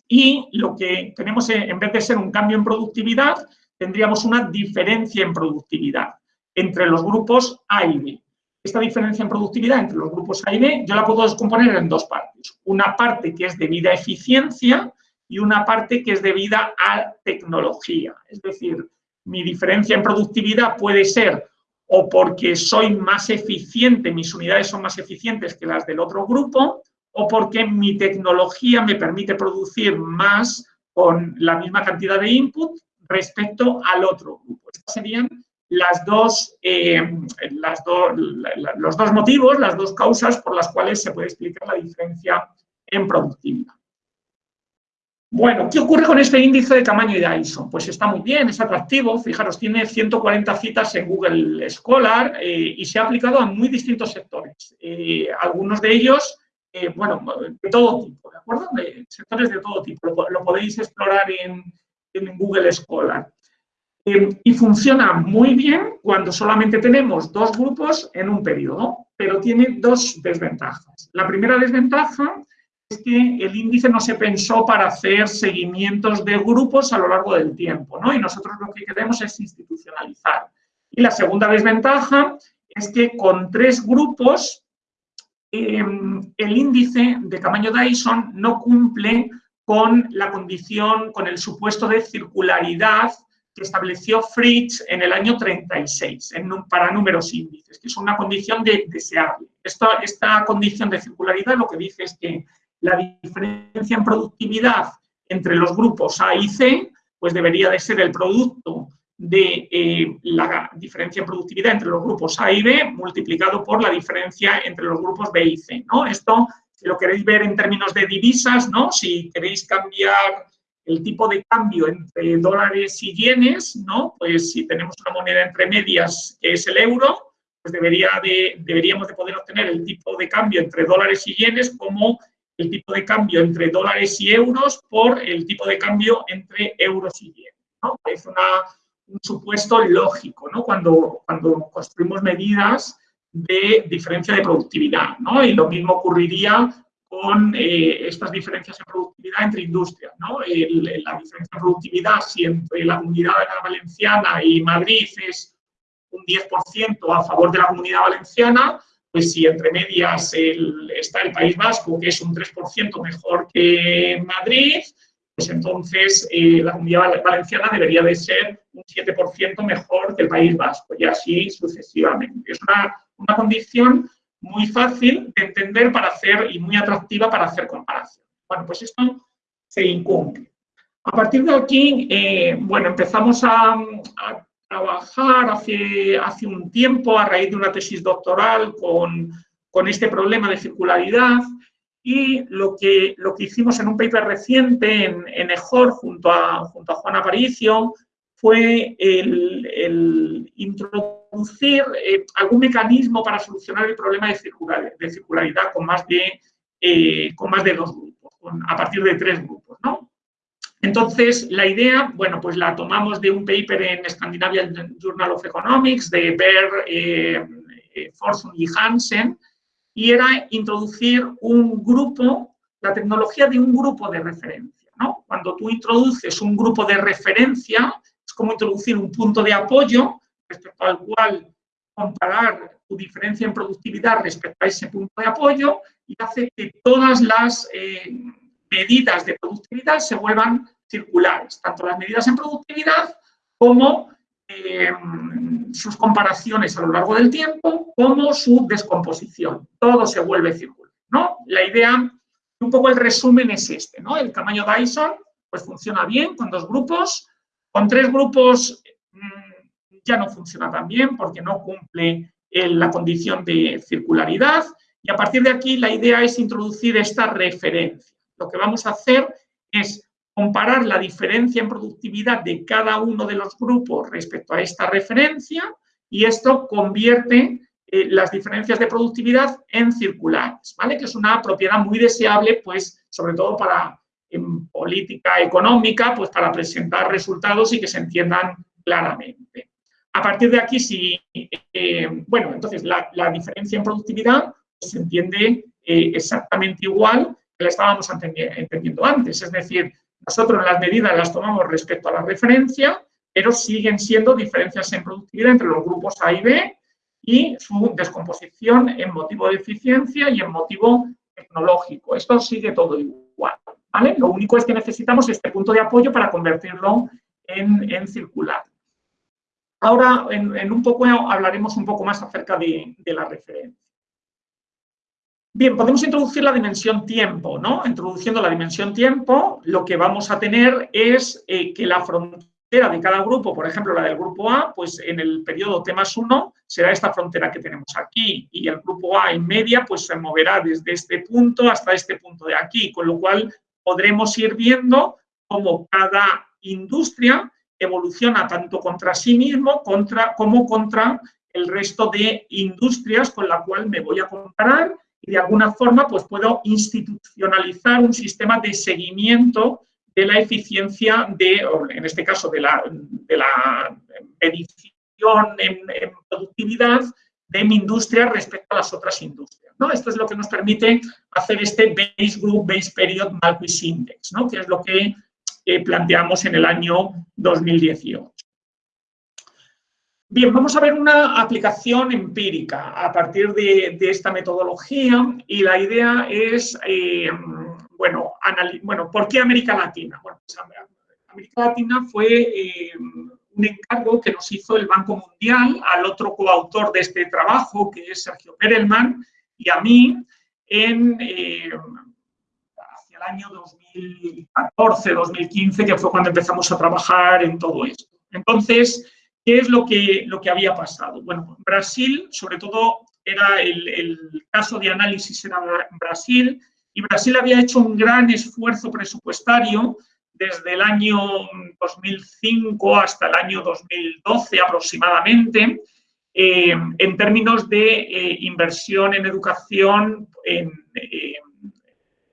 y lo que tenemos en vez de ser un cambio en productividad, tendríamos una diferencia en productividad entre los grupos A y B. Esta diferencia en productividad entre los grupos A y B yo la puedo descomponer en dos partes. Una parte que es debida a eficiencia y una parte que es debida a tecnología. Es decir, mi diferencia en productividad puede ser o porque soy más eficiente, mis unidades son más eficientes que las del otro grupo, o porque mi tecnología me permite producir más con la misma cantidad de input respecto al otro grupo. Estas serían las dos, eh, las los dos motivos, las dos causas por las cuales se puede explicar la diferencia en productividad. Bueno, ¿qué ocurre con este índice de tamaño de Dyson? Pues está muy bien, es atractivo. Fijaros, tiene 140 citas en Google Scholar eh, y se ha aplicado a muy distintos sectores. Eh, algunos de ellos, eh, bueno, de todo tipo, ¿de acuerdo? Sectores de todo tipo. Lo, podéis explorar en, en Google Scholar. y funciona muy bien cuando solamente tenemos dos grupos en un periodo, pero tiene dos desventajas. La primera desventaja que el índice no se pensó para hacer seguimientos de grupos a lo largo del tiempo, ¿no? Y nosotros lo que queremos es institucionalizar. Y la segunda desventaja es que con tres grupos em, el índice de tamaño Dyson no cumple con la condición, con el supuesto de circularidad que estableció Fritz en el año 36 para números índices, que es una condición de, deseable. esta condición de circularidad lo que dice es que la diferencia en productividad entre los grupos A y C, pues debería de ser el producto de eh, la diferencia en productividad entre los grupos A y B multiplicado por la diferencia entre los grupos B y C. ¿no? Esto, si lo queréis ver en términos de divisas, ¿no? si queréis cambiar el tipo de cambio entre dólares y yenes, ¿no? pues si tenemos una moneda entre medias que es el euro, pues debería de, deberíamos de poder obtener el tipo de cambio entre dólares y yenes como el tipo de cambio entre dólares y euros por el tipo de cambio entre euros y yen. ¿no? Es un supuesto lógico ¿no? cuando, cuando construimos medidas de diferencia de productividad. Y lo mismo ocurriría con eh, estas diferencias en productividad entre industrias. ¿no? la diferencia de productividad, si entre la comunidad valenciana y Madrid es un 10% a favor de la comunidad valenciana, pues si entre medias está el País Vasco, que es un 3% mejor que Madrid, pues entonces eh, la comunidad valenciana debería de ser un 7% mejor que el País Vasco y así sucesivamente. Es una, una, condición muy fácil de entender para hacer y muy atractiva para hacer comparación. Bueno, pues esto se incumple. A partir de aquí, eh, bueno, empezamos a, a trabajar hace, hace un tiempo a raíz de una tesis doctoral con, con este problema de circularidad y lo que, lo que hicimos en un paper reciente en, en EJOR junto a, junto a Juan Aparicio fue el, introducir eh, algún mecanismo para solucionar el problema de, circularidad con más de, eh, con más de dos grupos, a partir de tres grupos. ¿no? Entonces, la idea, bueno, pues la tomamos de un paper en Scandinavian Journal of Economics de Bear, eh, eh y Hansen, y era introducir un grupo, la tecnología de un grupo de referencia. ¿no? Cuando tú introduces un grupo de referencia, es como introducir un punto de apoyo respecto al cual comparar tu diferencia en productividad respecto a ese punto de apoyo y hace que todas las eh, medidas de productividad se vuelvan circulares, tanto las medidas en productividad como eh, sus comparaciones a lo largo del tiempo como su descomposición. Todo se vuelve circular. ¿no? La idea, un poco el resumen es este. ¿no? El tamaño Dyson pues funciona bien con dos grupos. Con tres grupos mm, ya no funciona tan bien porque no cumple la condición de circularidad. Y a partir de aquí la idea es introducir esta referencia. Lo que vamos a hacer es comparar la diferencia en productividad de cada uno de los grupos respecto a esta referencia y esto convierte eh, las diferencias de productividad en circulares, ¿vale? Que es una propiedad muy deseable, pues, sobre todo para en política económica, pues para presentar resultados y que se entiendan claramente. A partir de aquí, si, eh, bueno, entonces la, diferencia en productividad se entiende eh, exactamente igual que la estábamos entendiendo antes, es decir, nosotros las medidas las tomamos respecto a la referencia, pero siguen siendo diferencias en productividad entre los grupos A y B y su descomposición en motivo de eficiencia y en motivo tecnológico. Esto sigue todo igual. ¿vale? Lo único es que necesitamos este punto de apoyo para convertirlo en, circular. Ahora, en, un poco hablaremos un poco más acerca de la referencia. Bien, podemos introducir la dimensión tiempo, ¿no? Introduciendo la dimensión tiempo, lo que vamos a tener es eh, que la frontera de cada grupo, por ejemplo, la del grupo A, pues en el periodo T más 1 será esta frontera que tenemos aquí y el grupo A en media pues se moverá desde este punto hasta este punto de aquí, con lo cual podremos ir viendo cómo cada industria evoluciona tanto contra sí mismo contra, como contra el resto de industrias con la cual me voy a comparar y de alguna forma pues puedo institucionalizar un sistema de seguimiento de la eficiencia de, en este caso, de la, de la medición en, productividad de mi industria respecto a las otras industrias. ¿no? Esto es lo que nos permite hacer este Base Group Base Period Malquis Index, ¿no? que es lo que eh, planteamos en el año 2018. Bien, vamos a ver una aplicación empírica a partir de, esta metodología y la idea es, eh, bueno, bueno, ¿por qué América Latina? Bueno, pues América Latina fue eh, un encargo que nos hizo el Banco Mundial al otro coautor de este trabajo, que es Sergio Perelman, y a mí en, eh, hacia el año 2014, 2015, que fue cuando empezamos a trabajar en todo esto. Entonces, ¿Qué es lo que, lo que había pasado? Bueno, Brasil, sobre todo, era el, caso de análisis era Brasil, y Brasil había hecho un gran esfuerzo presupuestario desde el año 2005 hasta el año 2012 aproximadamente, eh, en términos de eh, inversión en educación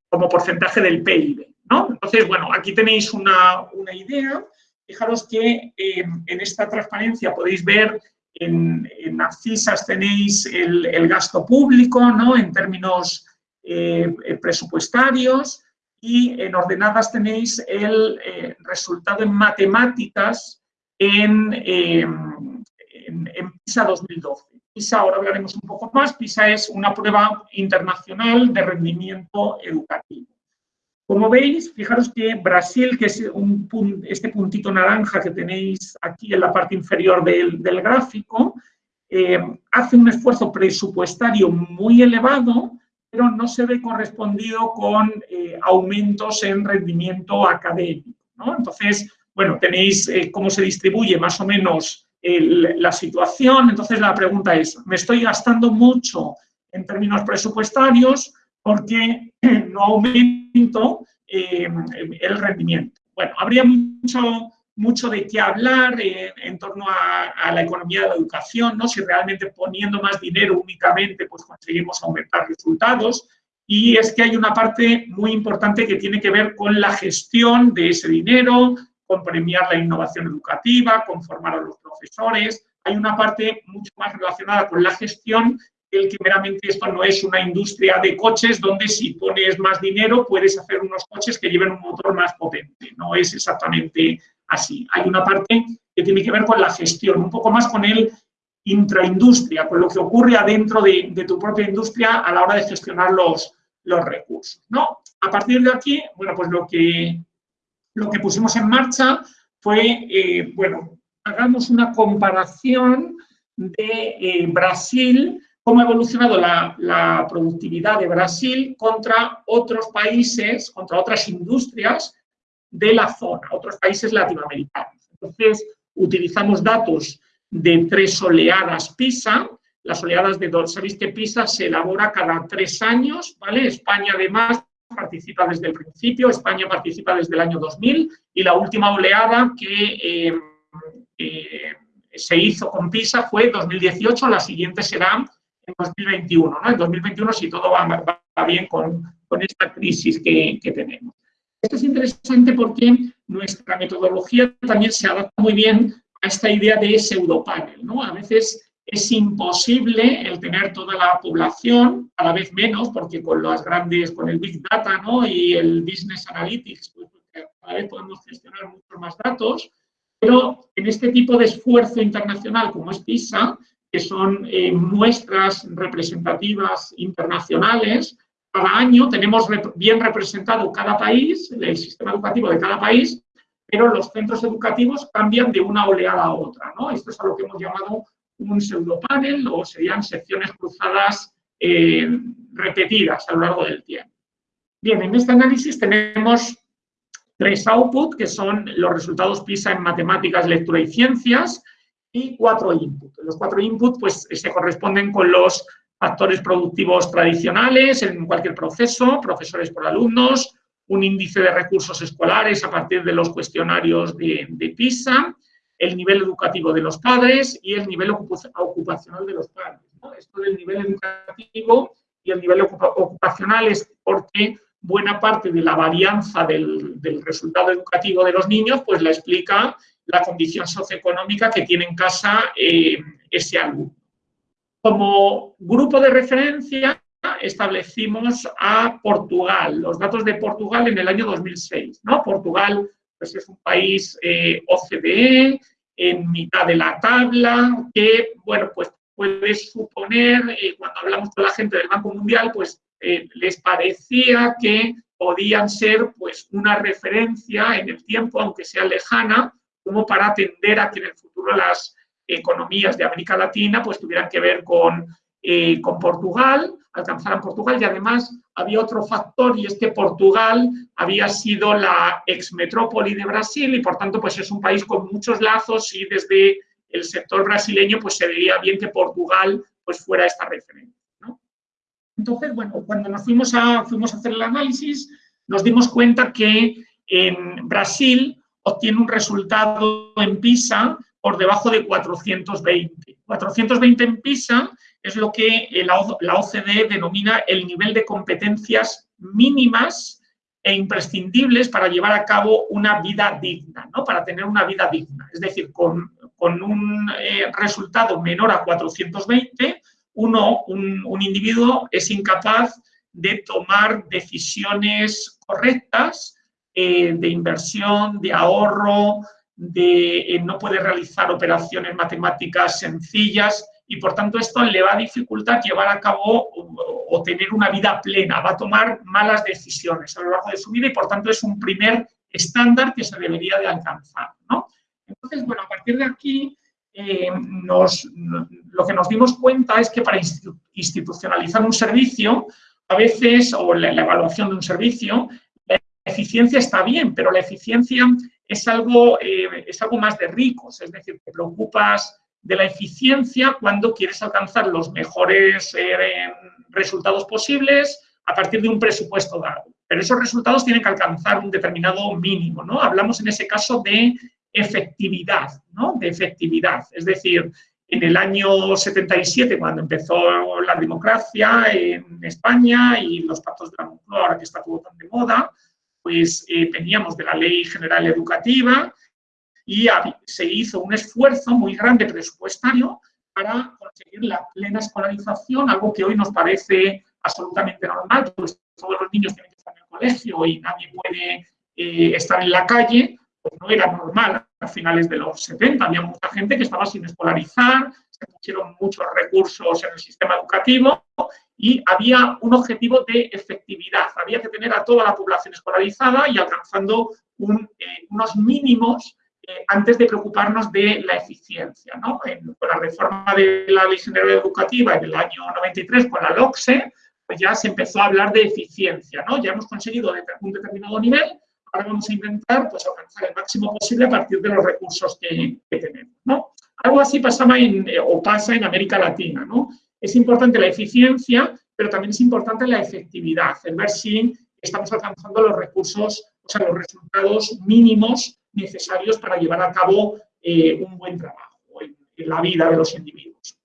como porcentaje del PIB. ¿no? Entonces, bueno, aquí tenéis una, una idea Fijaros que eh, en esta transparencia podéis ver en, en abscisas tenéis el, gasto público, ¿no? En términos eh, presupuestarios y en ordenadas tenéis el eh, resultado en matemáticas en, en, en, PISA 2012. PISA, ahora hablaremos un poco más, PISA es una prueba internacional de rendimiento educativo. Como veis, fijaros que Brasil, que es este puntito naranja que tenéis aquí en la parte inferior del, gráfico, eh, hace un esfuerzo presupuestario muy elevado, pero no se ve correspondido con eh, aumentos en rendimiento académico. Entonces, bueno, tenéis eh, cómo se distribuye más o menos la situación. Entonces, la pregunta es, ¿me estoy gastando mucho en términos presupuestarios porque no aumento eh, el rendimiento? Bueno, habría mucho, mucho de qué hablar en torno a, la economía de la educación, ¿no? si realmente poniendo más dinero únicamente pues conseguimos aumentar resultados. Y es que hay una parte muy importante que tiene que ver con la gestión de ese dinero, con premiar la innovación educativa, con formar a los profesores. Hay una parte mucho más relacionada con la gestión, el que meramente esto no es una industria de coches donde si pones más dinero puedes hacer unos coches que lleven un motor más potente. No es exactamente así. Hay una parte que tiene que ver con la gestión, un poco más con el intraindustria, con lo que ocurre adentro de, tu propia industria a la hora de gestionar los, los recursos. ¿no? A partir de aquí, bueno, pues lo que lo que pusimos en marcha fue, eh, bueno, hagamos una comparación de eh, Brasil, cómo ha evolucionado la, productividad de Brasil contra otros países, contra otras industrias de la zona, otros países latinoamericanos. Entonces, utilizamos datos de tres oleadas PISA, las oleadas de dos. Sabéis que PISA se elabora cada tres años, ¿vale? España, además, participa desde el principio, España participa desde el año 2000 y la última oleada que eh, eh, se hizo con PISA fue 2018, la siguiente será en 2021. ¿no? En 2021 si todo va, bien con, esta crisis que, que, tenemos. Esto es interesante porque nuestra metodología también se adapta muy bien a esta idea de pseudopanel. ¿no? A veces es imposible el tener toda la población, cada vez menos, porque con las grandes, con el Big Data ¿no? y el Business Analytics, pues, cada vez podemos gestionar muchos más datos, pero en este tipo de esfuerzo internacional como es PISA, que son eh, muestras representativas internacionales, cada año tenemos bien representado cada país, el sistema educativo de cada país, pero los centros educativos cambian de una oleada a otra. Esto es a lo que hemos llamado un pseudopanel o serían secciones cruzadas eh, repetidas a lo largo del tiempo. Bien, en este análisis tenemos tres outputs, que son los resultados PISA en matemáticas, lectura y ciencias, y cuatro inputs. Los cuatro inputs pues, se corresponden con los factores productivos tradicionales en cualquier proceso, profesores por alumnos, un índice de recursos escolares a partir de los cuestionarios de, PISA, el nivel educativo de los padres y el nivel ocupacional de los padres. Esto del nivel educativo y el nivel ocupacional es porque buena parte de la varianza del, resultado educativo de los niños pues la explica la condición socioeconómica que tiene en casa eh, ese alumno. Como grupo de referencia establecimos a Portugal, los datos de Portugal en el año 2006. ¿no? Portugal pues es un país eh, OCDE, en mitad de la tabla, que, bueno, pues puedes suponer, eh, cuando hablamos con la gente del Banco Mundial, pues les parecía que podían ser pues una referencia en el tiempo, aunque sea lejana, como para atender a que en el futuro las economías de América Latina pues tuvieran que ver con, con Portugal, alcanzaran Portugal y además había otro factor y es que Portugal había sido la exmetrópoli de Brasil y por tanto pues es un país con muchos lazos y desde el sector brasileño pues se veía bien que Portugal pues fuera esta referencia. Entonces, bueno, cuando nos fuimos a, fuimos a hacer el análisis nos dimos cuenta que en Brasil obtiene un resultado en PISA por debajo de 420. 420 en PISA es lo que la OCDE denomina el nivel de competencias mínimas e imprescindibles para llevar a cabo una vida digna, ¿no? para tener una vida digna. Es decir, con, un eh, resultado menor a 420, uno, un, individuo es incapaz de tomar decisiones correctas eh, de inversión, de ahorro, de, eh, no puede realizar operaciones matemáticas sencillas y por tanto esto le va a dificultar llevar a cabo o, tener una vida plena, va a tomar malas decisiones a lo largo de su vida y por tanto es un primer estándar que se debería de alcanzar. ¿no? Entonces, bueno, a partir de aquí eh, lo que nos dimos cuenta es que para institucionalizar un servicio, a veces, o la, evaluación de un servicio, eficiencia está bien, pero la eficiencia es algo, eh, es algo más de ricos, es decir, te preocupas de la eficiencia cuando quieres alcanzar los mejores eh, resultados posibles a partir de un presupuesto dado. Pero esos resultados tienen que alcanzar un determinado mínimo, ¿no? Hablamos en ese caso de efectividad, ¿no? De efectividad. Es decir, en el año 77, cuando empezó la democracia en España y los pactos de la Moncloa, ahora que está todo tan de moda, pues eh, teníamos de la Ley General Educativa y se hizo un esfuerzo muy grande presupuestario para conseguir la plena escolarización, algo que hoy nos parece absolutamente normal, pues todos los niños tienen que estar en el colegio y nadie puede eh, estar en la calle, pues no era normal a finales de los 70. Había mucha gente que estaba sin escolarizar, se pusieron muchos recursos en el sistema educativo y había un objetivo de efectividad. Había que tener a toda la población escolarizada y alcanzando eh, unos mínimos eh, antes de preocuparnos de la eficiencia. ¿no? con la reforma de la Ley General Educativa en el año 93, con la LOCSE, pues ya se empezó a hablar de eficiencia. ¿no? Ya hemos conseguido un determinado nivel, ahora vamos a intentar pues, alcanzar el máximo posible a partir de los recursos que, tenemos. ¿no? Algo así pasaba en, eh, o pasa en América Latina. ¿no? Es importante la eficiencia, pero también es importante la efectividad, el ver si estamos alcanzando los recursos, o sea, los resultados mínimos necesarios para llevar a cabo eh, un buen trabajo en, la vida de los individuos.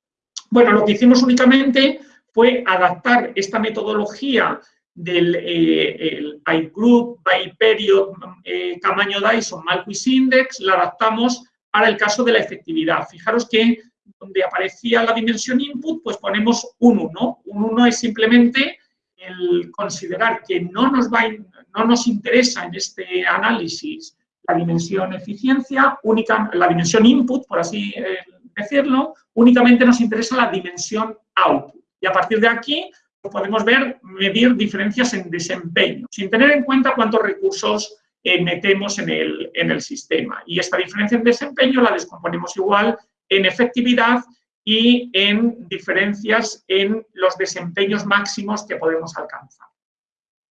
Bueno, lo que hicimos únicamente fue adaptar esta metodología del eh, by group, by period, eh, tamaño Dyson, Malquis Index, la adaptamos para el caso de la efectividad. Fijaros que donde aparecía la dimensión input, pues ponemos un 1. Un 1 es simplemente el considerar que no nos, va, no nos interesa en este análisis la dimensión eficiencia, única, la dimensión input, por así eh, decirlo, únicamente nos interesa la dimensión output. Y a partir de aquí podemos ver, medir diferencias en desempeño, sin tener en cuenta cuántos recursos eh, metemos en el, en el sistema. Y esta diferencia en desempeño la descomponemos igual en efectividad y en diferencias en los desempeños máximos que podemos alcanzar.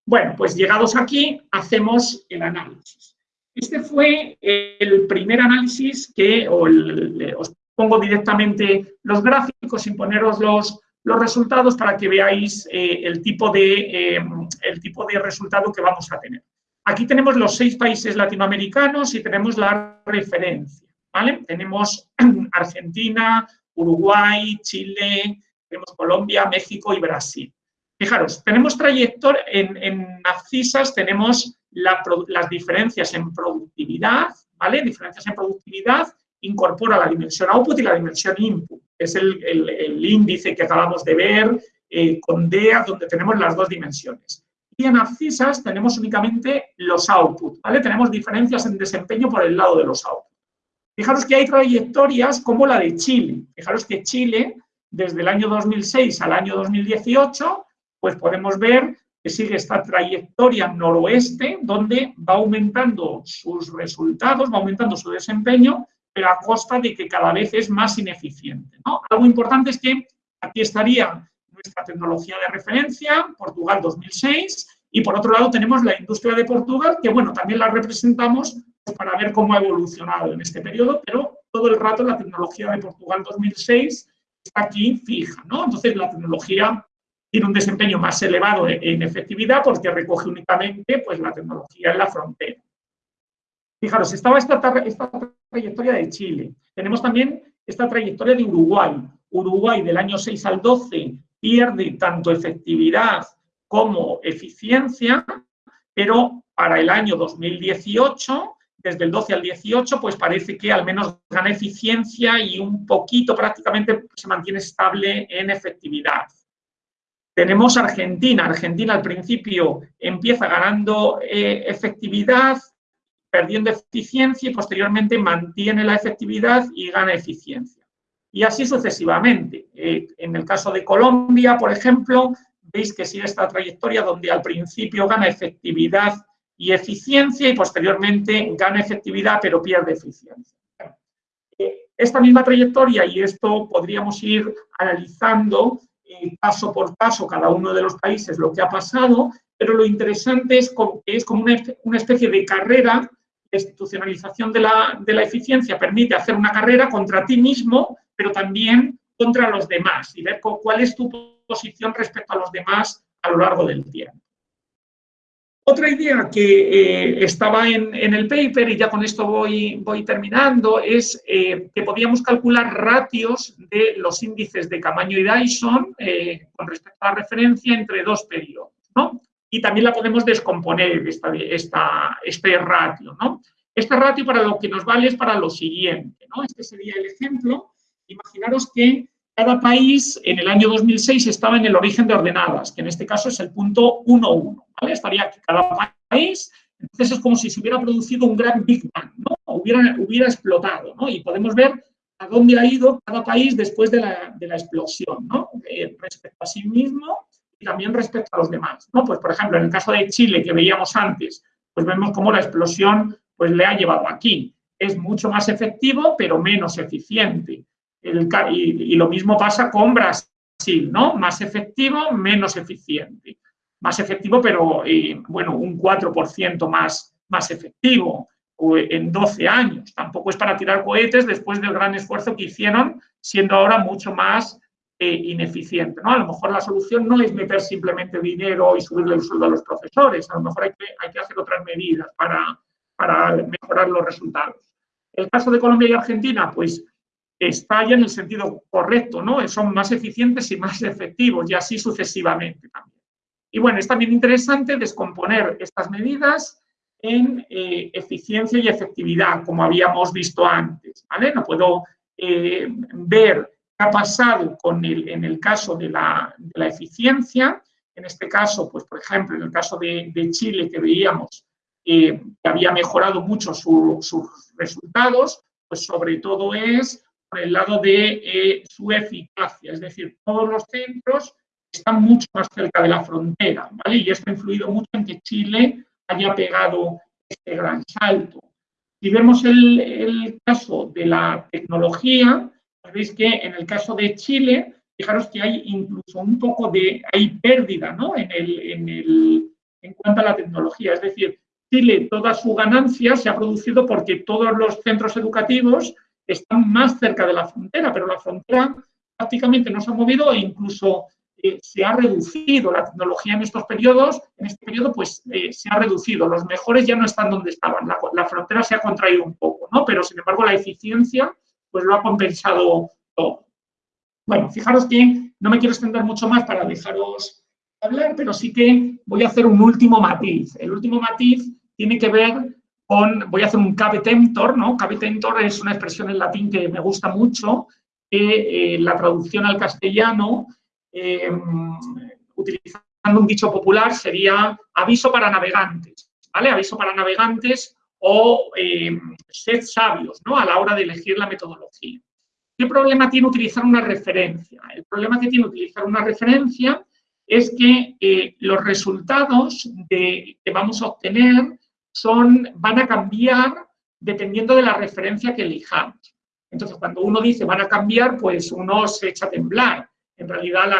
Bueno, pues llegados aquí, hacemos el análisis. Este fue el primer análisis que, os pongo directamente los gráficos sin poneros los, los resultados para que veáis eh, el, tipo de, eh, el tipo de resultado que vamos a tener. Aquí tenemos los seis países latinoamericanos y tenemos la referencia. ¿vale? Tenemos Argentina, Uruguay, Chile, tenemos Colombia, México y Brasil. Fijaros, tenemos trayectoria, en, en tenemos las diferencias en productividad, ¿vale? Diferencias en productividad incorpora la dimensión output y la dimensión input. Es el, índice que acabamos de ver eh, con DEA, donde tenemos las dos dimensiones. Y en Abscisas tenemos únicamente los output, ¿vale? Tenemos diferencias en desempeño por el lado de los output. Fijaros que hay trayectorias como la de Chile. Fijaros que Chile, desde el año 2006 al año 2018, pues podemos ver que sigue esta trayectoria noroeste, donde va aumentando sus resultados, va aumentando su desempeño, pero a costa de que cada vez es más ineficiente. Algo importante es que aquí estaría nuestra tecnología de referencia, Portugal 2006, y por otro lado tenemos la industria de Portugal, que bueno, también la representamos para ver cómo ha evolucionado en este periodo, pero todo el rato la tecnología de Portugal 2006 está aquí fija, ¿no? Entonces la tecnología tiene un desempeño más elevado en efectividad porque recoge únicamente pues, la tecnología en la frontera. Fijaros, estaba esta, esta trayectoria de Chile. Tenemos también esta trayectoria de Uruguay. Uruguay del año 6 al 12 pierde tanto efectividad como eficiencia, pero para el año 2018, desde el 12 al 18, pues parece que al menos gana eficiencia y un poquito prácticamente se mantiene estable en efectividad. Tenemos Argentina. Argentina al principio empieza ganando eh, efectividad, perdiendo eficiencia y posteriormente mantiene la efectividad y gana eficiencia. y así sucesivamente. Eh, en el caso de Colombia, por ejemplo, veis que sigue esta trayectoria donde al principio gana efectividad y eficiencia y posteriormente gana efectividad pero pierde eficiencia. Eh, esta misma trayectoria, y esto podríamos ir analizando eh, paso por paso cada uno de los países lo que ha pasado, pero lo interesante es que es como una, especie de carrera, institucionalización de la, de la eficiencia permite hacer una carrera contra ti mismo pero también contra los demás y ver cuál es tu posición respecto a los demás a lo largo del tiempo. Otra idea que eh, estaba en, el paper, y ya con esto voy, voy terminando, es eh, que podíamos calcular ratios de los índices de Camaño y Dyson eh, con respecto a la referencia entre dos periodos. ¿no? Y también la podemos descomponer, esta, esta, este ratio. ¿no? Este ratio para lo que nos vale es para lo siguiente. ¿no? Este sería el ejemplo Imaginaros que cada país en el año 2006 estaba en el origen de ordenadas, que en este caso es el punto 1.1, ¿vale? Estaría aquí cada país, entonces es como si se hubiera producido un gran Big Bang, ¿no? Hubiera, hubiera explotado, ¿no? Y podemos ver a dónde ha ido cada país después de la, explosión, ¿no? Eh, respecto a sí mismo y también respecto a los demás, ¿no? Pues, por ejemplo, en el caso de Chile, que veíamos antes, pues vemos cómo la explosión pues, le ha llevado aquí. Es mucho más efectivo, pero menos eficiente y, lo mismo pasa con Brasil, ¿no? Más efectivo, menos eficiente. Más efectivo, pero, eh, bueno, un 4% más, más efectivo en 12 años. Tampoco es para tirar cohetes después del gran esfuerzo que hicieron, siendo ahora mucho más eh, ineficiente. ¿no? A lo mejor la solución no es meter simplemente dinero y subirle el sueldo a los profesores, a lo mejor hay que, hay que hacer otras medidas para, para mejorar los resultados. El caso de Colombia y Argentina, pues está ya en el sentido correcto, ¿no? Son más eficientes y más efectivos y así sucesivamente también. Y bueno, es también interesante descomponer estas medidas en eh, eficiencia y efectividad, como habíamos visto antes, ¿vale? No puedo eh, ver ha pasado con el, en el caso de la, eficiencia, en este caso, pues por ejemplo, en el caso de, Chile que veíamos eh, que había mejorado mucho sus resultados, pues sobre todo es el lado de eh, su eficacia, es decir, todos los centros están mucho más cerca de la frontera. Y esto ha influido mucho en que Chile haya pegado este gran salto. Si vemos el, caso de la tecnología, veis que en el caso de Chile, fijaros que hay incluso un poco de, hay pérdida, ¿no? En, el, en, el, en cuanto a la tecnología, es decir, Chile, toda su ganancia se ha producido porque todos los centros educativos están más cerca de la frontera, pero la frontera prácticamente no se ha movido e incluso eh, se ha reducido. La tecnología en estos periodos, en este periodo pues eh, se ha reducido, los mejores ya no están donde estaban, la, frontera se ha contraído un poco, ¿no? Pero sin embargo la eficiencia pues lo ha compensado todo. Bueno, fijaros que no me quiero extender mucho más para dejaros hablar, pero sí que voy a hacer un último matiz. El último matiz tiene que ver voy a hacer un cavetentor, ¿no? Cavetentor es una expresión en latín que me gusta mucho, que eh, la traducción al castellano, em, utilizando un dicho popular, sería aviso para navegantes, ¿vale? Aviso para navegantes o em, sed sabios, ¿no? A la hora de elegir la metodología. ¿Qué problema tiene utilizar una referencia? El problema que tiene utilizar una referencia es que eh, los resultados que vamos a obtener son, van a cambiar dependiendo de la referencia que elijamos. Entonces, cuando uno dice van a cambiar, pues uno se echa a temblar. En realidad,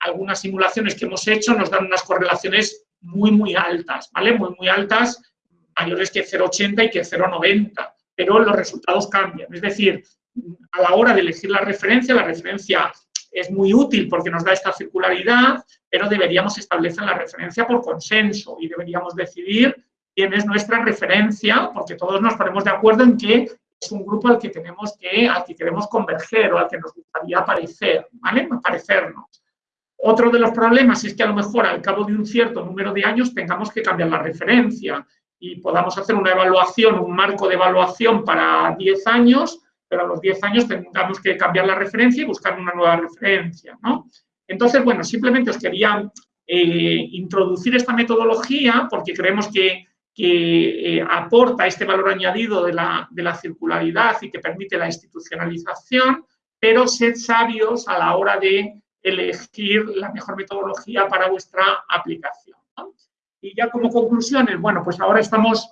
algunas simulaciones que hemos hecho nos dan unas correlaciones muy, muy altas, ¿vale? Muy, muy altas, mayores que 0,80 y que 0,90, pero los resultados cambian. Es decir, a la hora de elegir la referencia, la referencia es muy útil porque nos da esta circularidad, pero deberíamos establecer la referencia por consenso y deberíamos decidir quién es nuestra referencia, porque todos nos ponemos de acuerdo en que es un grupo al que tenemos que, al que queremos converger o al que nos gustaría parecer, ¿vale? Parecernos. Otro de los problemas es que a lo mejor al cabo de un cierto número de años tengamos que cambiar la referencia y podamos hacer una evaluación, un marco de evaluación para 10 años, pero a los 10 años tengamos que cambiar la referencia y buscar una nueva referencia, ¿no? Entonces, bueno, simplemente os quería eh, introducir esta metodología porque creemos que que eh, aporta este valor añadido de la, circularidad y que permite la institucionalización, pero sed sabios a la hora de elegir la mejor metodología para vuestra aplicación. Y ya como conclusiones, bueno, pues ahora estamos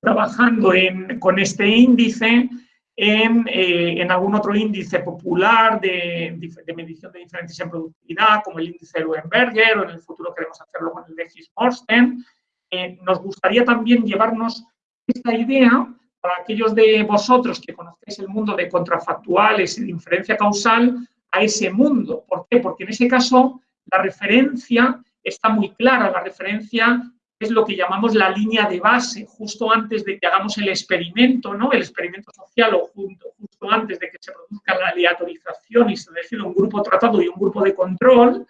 trabajando con este índice eh, en, algún otro índice popular de, medición de diferencias en productividad, como el índice de Leuenberger, o en el futuro queremos hacerlo con el de Morsten. Eh, nos gustaría también llevarnos esta idea para aquellos de vosotros que conocéis el mundo de contrafactuales y de inferencia causal, a ese mundo. ¿Por qué? Porque en ese caso la referencia está muy clara, la referencia es lo que llamamos la línea de base, justo antes de que hagamos el experimento, ¿no? el experimento social o justo, justo antes de que se produzca la aleatorización y se define un grupo tratado y un grupo de control,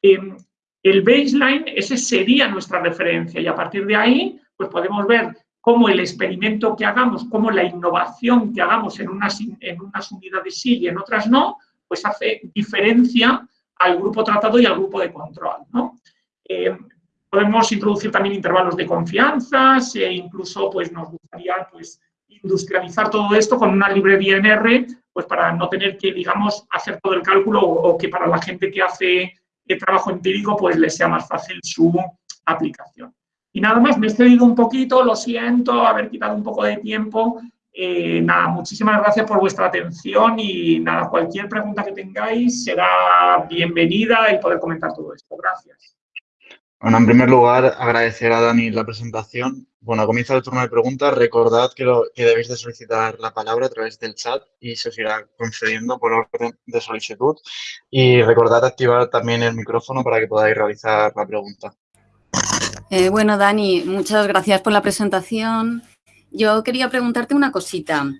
em, el baseline, ese sería nuestra referencia y a partir de ahí pues podemos ver cómo el experimento que hagamos, cómo la innovación que hagamos en unas, en unas unidades sí y en otras no, pues hace diferencia al grupo tratado y al grupo de control. ¿no? Em, Podemos introducir también intervalos de confianza e incluso pues, nos gustaría pues, industrializar todo esto con una librería en R, pues para no tener que, digamos, hacer todo el cálculo o, que para la gente que hace el trabajo empírico pues les sea más fácil su aplicación. Y nada más, me he excedido un poquito, lo siento, haber quitado un poco de tiempo. Eh, nada, muchísimas gracias por vuestra atención y nada, cualquier pregunta que tengáis será bienvenida y poder comentar todo esto. Gracias. Bueno, en primer lugar, agradecer a Dani la presentación. Bueno, comienza el turno de preguntas. Recordad que, lo, debéis de solicitar la palabra a través del chat y se os irá concediendo por orden de solicitud. Y recordad activar también el micrófono para que podáis realizar la pregunta. Eh, bueno, Dani, muchas gracias por la presentación. Yo quería preguntarte una cosita.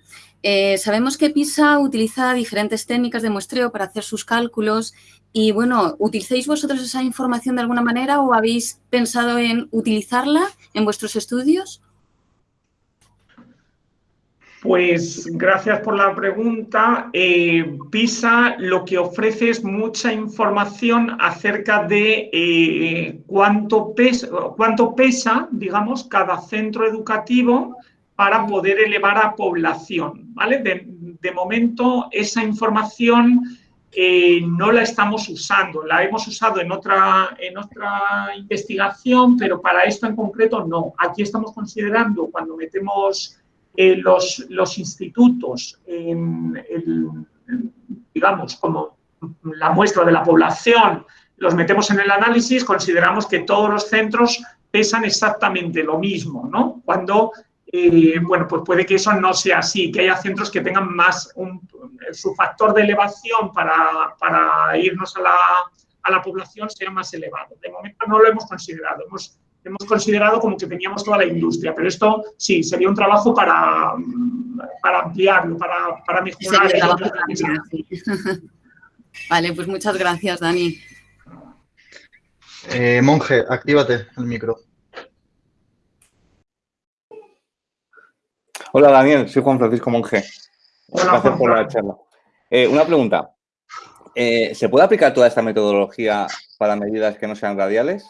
Eh, sabemos que PISA utiliza diferentes técnicas de muestreo para hacer sus cálculos y bueno, ¿utilicéis vosotros esa información de alguna manera o habéis pensado en utilizarla en vuestros estudios? Pues gracias por la pregunta. Eh, PISA lo que ofrece es mucha información acerca de eh, cuánto, pesa, cuánto pesa, digamos, cada centro educativo para poder elevar a población. ¿vale? de momento, esa información no la estamos usando. La hemos usado en otra, en otra investigación, pero para esto en concreto no. Aquí estamos considerando cuando metemos eh, los, los, institutos en, digamos, como la muestra de la población, los metemos en el análisis, consideramos que todos los centros pesan exactamente lo mismo, ¿no? Cuando eh, bueno, pues puede que eso no sea así, que haya centros que tengan más, su factor de elevación para, irnos a la, a la, población sea más elevado. De momento no lo hemos considerado, hemos, hemos considerado como que teníamos toda la industria, pero esto sí, sería un trabajo para, para ampliarlo, para, para mejorar. vale, pues muchas gracias, Dani. Eh, monje, actívate el micro. Hola Daniel, soy Juan Francisco Monge. Gracias por la charla. Eh, una pregunta. Eh, ¿Se puede aplicar toda esta metodología para medidas que no sean radiales?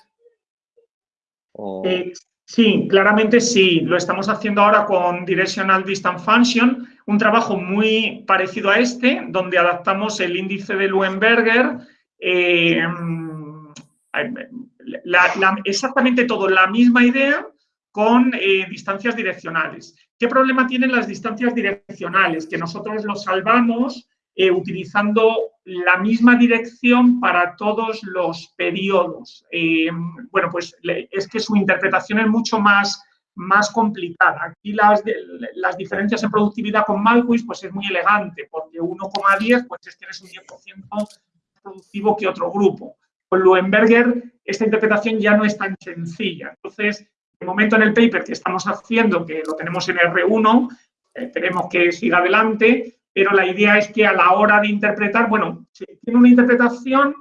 Eh, sí, claramente sí. Lo estamos haciendo ahora con Directional Distance Function, un trabajo muy parecido a este, donde adaptamos el índice de Luenberger, exactamente todo, la misma idea con distancias direccionales. ¿Qué problema tienen las distancias direccionales? Que nosotros lo salvamos eh, utilizando la misma dirección para todos los periodos. Eh, bueno, pues es que su interpretación es mucho más, más complicada. Aquí las, las diferencias en productividad con Malquis pues es muy elegante, porque 1,10 pues es que eres un 10% más productivo que otro grupo. Con Luenberger esta interpretación ya no es tan sencilla. Entonces, momento en el paper que estamos haciendo, que lo tenemos en R1, esperemos que siga adelante, pero la idea es que a la hora de interpretar, bueno, tiene una interpretación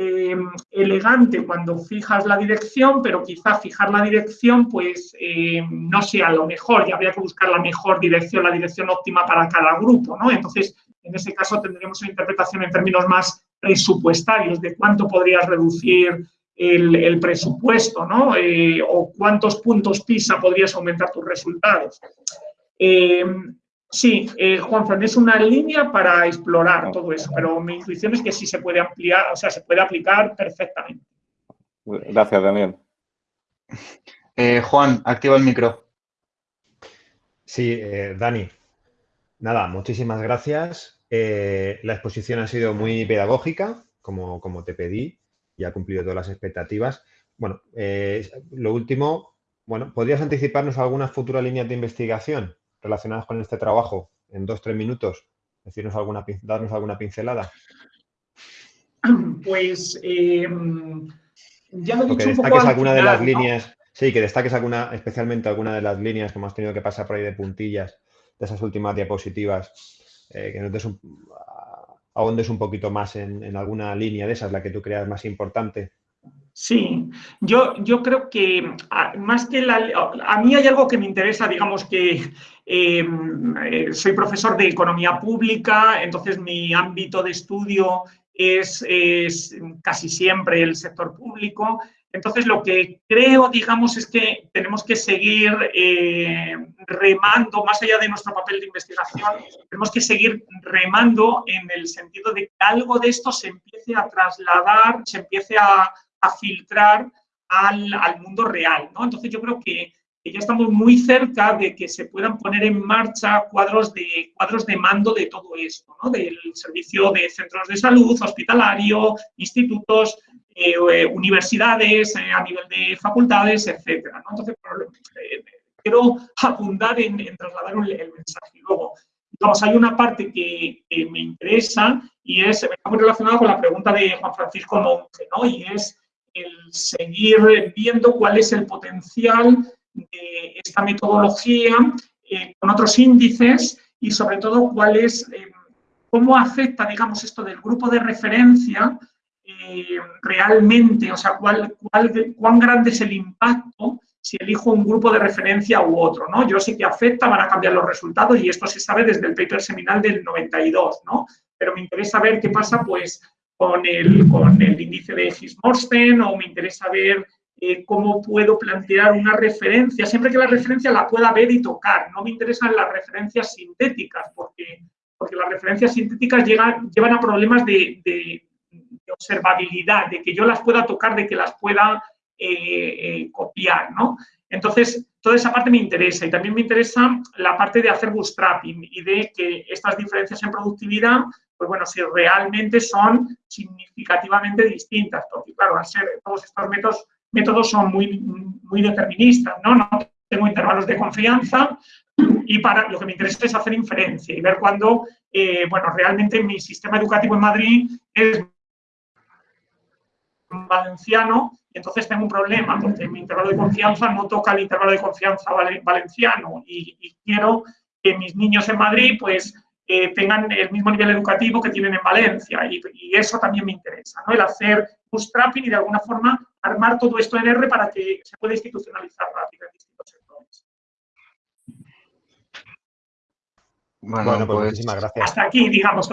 eh, elegante cuando fijas la dirección, pero quizá fijar la dirección pues eh, no sea lo mejor y habría que buscar la mejor dirección, la dirección óptima para cada grupo, ¿no? Entonces, en ese caso tendremos una interpretación en términos más presupuestarios de cuánto podrías reducir el, presupuesto, ¿no? Eh, o cuántos puntos PISA podrías aumentar tus resultados. Eh, Sí, eh, Juan es una línea para explorar todo eso, pero mi intuición es que sí se puede ampliar, o sea, se puede aplicar perfectamente. Gracias, Daniel. Eh, Juan, activa el micro. Sí, eh, Dani. Nada, muchísimas gracias. Eh, la exposición ha sido muy pedagógica, como, como te pedí, y ha cumplido todas las expectativas. Bueno, lo último, bueno, ¿podrías anticiparnos algunas futuras líneas de investigación relacionadas con este trabajo en dos, tres minutos? Decirnos alguna, darnos alguna pincelada. Pues ya lo he dicho que destaques alguna de las líneas, sí, que destaques alguna, especialmente alguna de las líneas que hemos tenido que pasar por ahí de puntillas de esas últimas diapositivas, eh, que nos des un, ahondes un poquito más en, alguna línea de esas, la que tú creas más importante. Sí, yo, yo creo que más que la... A mí hay algo que me interesa, digamos que em, eh, soy profesor de economía pública, entonces mi ámbito de estudio es, casi siempre el sector público. Entonces, lo que creo, digamos, es que tenemos que seguir eh, remando, más allá de nuestro papel de investigación, tenemos que seguir remando en el sentido de que algo de esto se empiece a trasladar, se empiece a, filtrar al, al, mundo real. ¿no? Entonces, yo creo que ya estamos muy cerca de que se puedan poner en marcha cuadros de, cuadros de mando de todo esto, ¿no? del servicio de centros de salud, hospitalario, institutos, eh, eh, universidades eh, a nivel de facultades, etc. Entonces, quiero abundar en, trasladar el, mensaje. Luego, vamos, hay una parte que, me interesa y es, muy relacionada con la pregunta de Juan Francisco Monge, ¿no? y es el seguir viendo cuál es el potencial de esta metodología con otros índices y sobre todo cuál es, cómo afecta, digamos, esto del grupo de referencia eh, realmente, o sea, cuál, cuán grande es el impacto si elijo un grupo de referencia u otro, ¿no? Yo sé que afecta, van a cambiar los resultados y esto se sabe desde el paper seminal del 92, ¿no? Pero me interesa ver qué pasa, pues, con el, con el índice de Higgs-Morsten o me interesa ver eh, cómo puedo plantear una referencia, siempre que la referencia la pueda ver y tocar. No me interesan las referencias sintéticas, porque, porque las referencias sintéticas llegan, llevan a problemas de, observabilidad, de que yo las pueda tocar, de que las pueda eh, eh, copiar, ¿no? Entonces, toda esa parte me interesa y también me interesa la parte de hacer bootstrapping y de que estas diferencias en productividad, pues bueno, si realmente son significativamente distintas, porque claro, al ser todos estos métodos son muy, muy deterministas, ¿no? No tengo intervalos de confianza y para lo que me interesa es hacer inferencia y ver cuándo, eh, bueno, realmente mi sistema educativo en Madrid es valenciano y entonces tengo un problema porque mi intervalo de confianza no toca el intervalo de confianza valenciano y, quiero que mis niños en Madrid pues eh, tengan el mismo nivel educativo que tienen en Valencia y, y, eso también me interesa, ¿no? El hacer bootstrapping y de alguna forma armar todo esto en R para que se pueda institucionalizar rápido en distintos sectores. Bueno, pues, muchísimas gracias. Hasta aquí, digamos.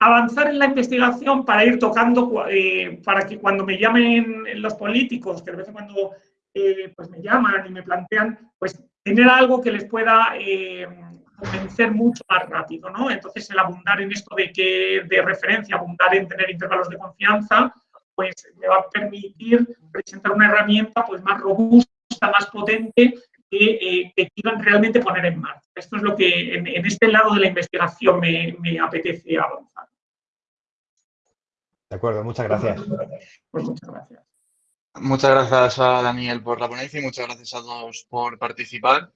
Avanzar en la investigación para ir tocando, eh, para que cuando me llamen los políticos, que de vez en cuando eh, pues me llaman y me plantean, pues tener algo que les pueda eh, convencer mucho más rápido, ¿no? Entonces, el abundar en esto de que de referencia, abundar en tener intervalos de confianza, pues me va a permitir presentar una herramienta pues más robusta, más potente que, eh, quieran realmente poner en marcha. Esto es lo que en, este lado de la investigación me, apetece avanzar. De acuerdo, muchas gracias. Pues muchas gracias. Muchas gracias a Daniel por la ponencia y muchas gracias a todos por participar.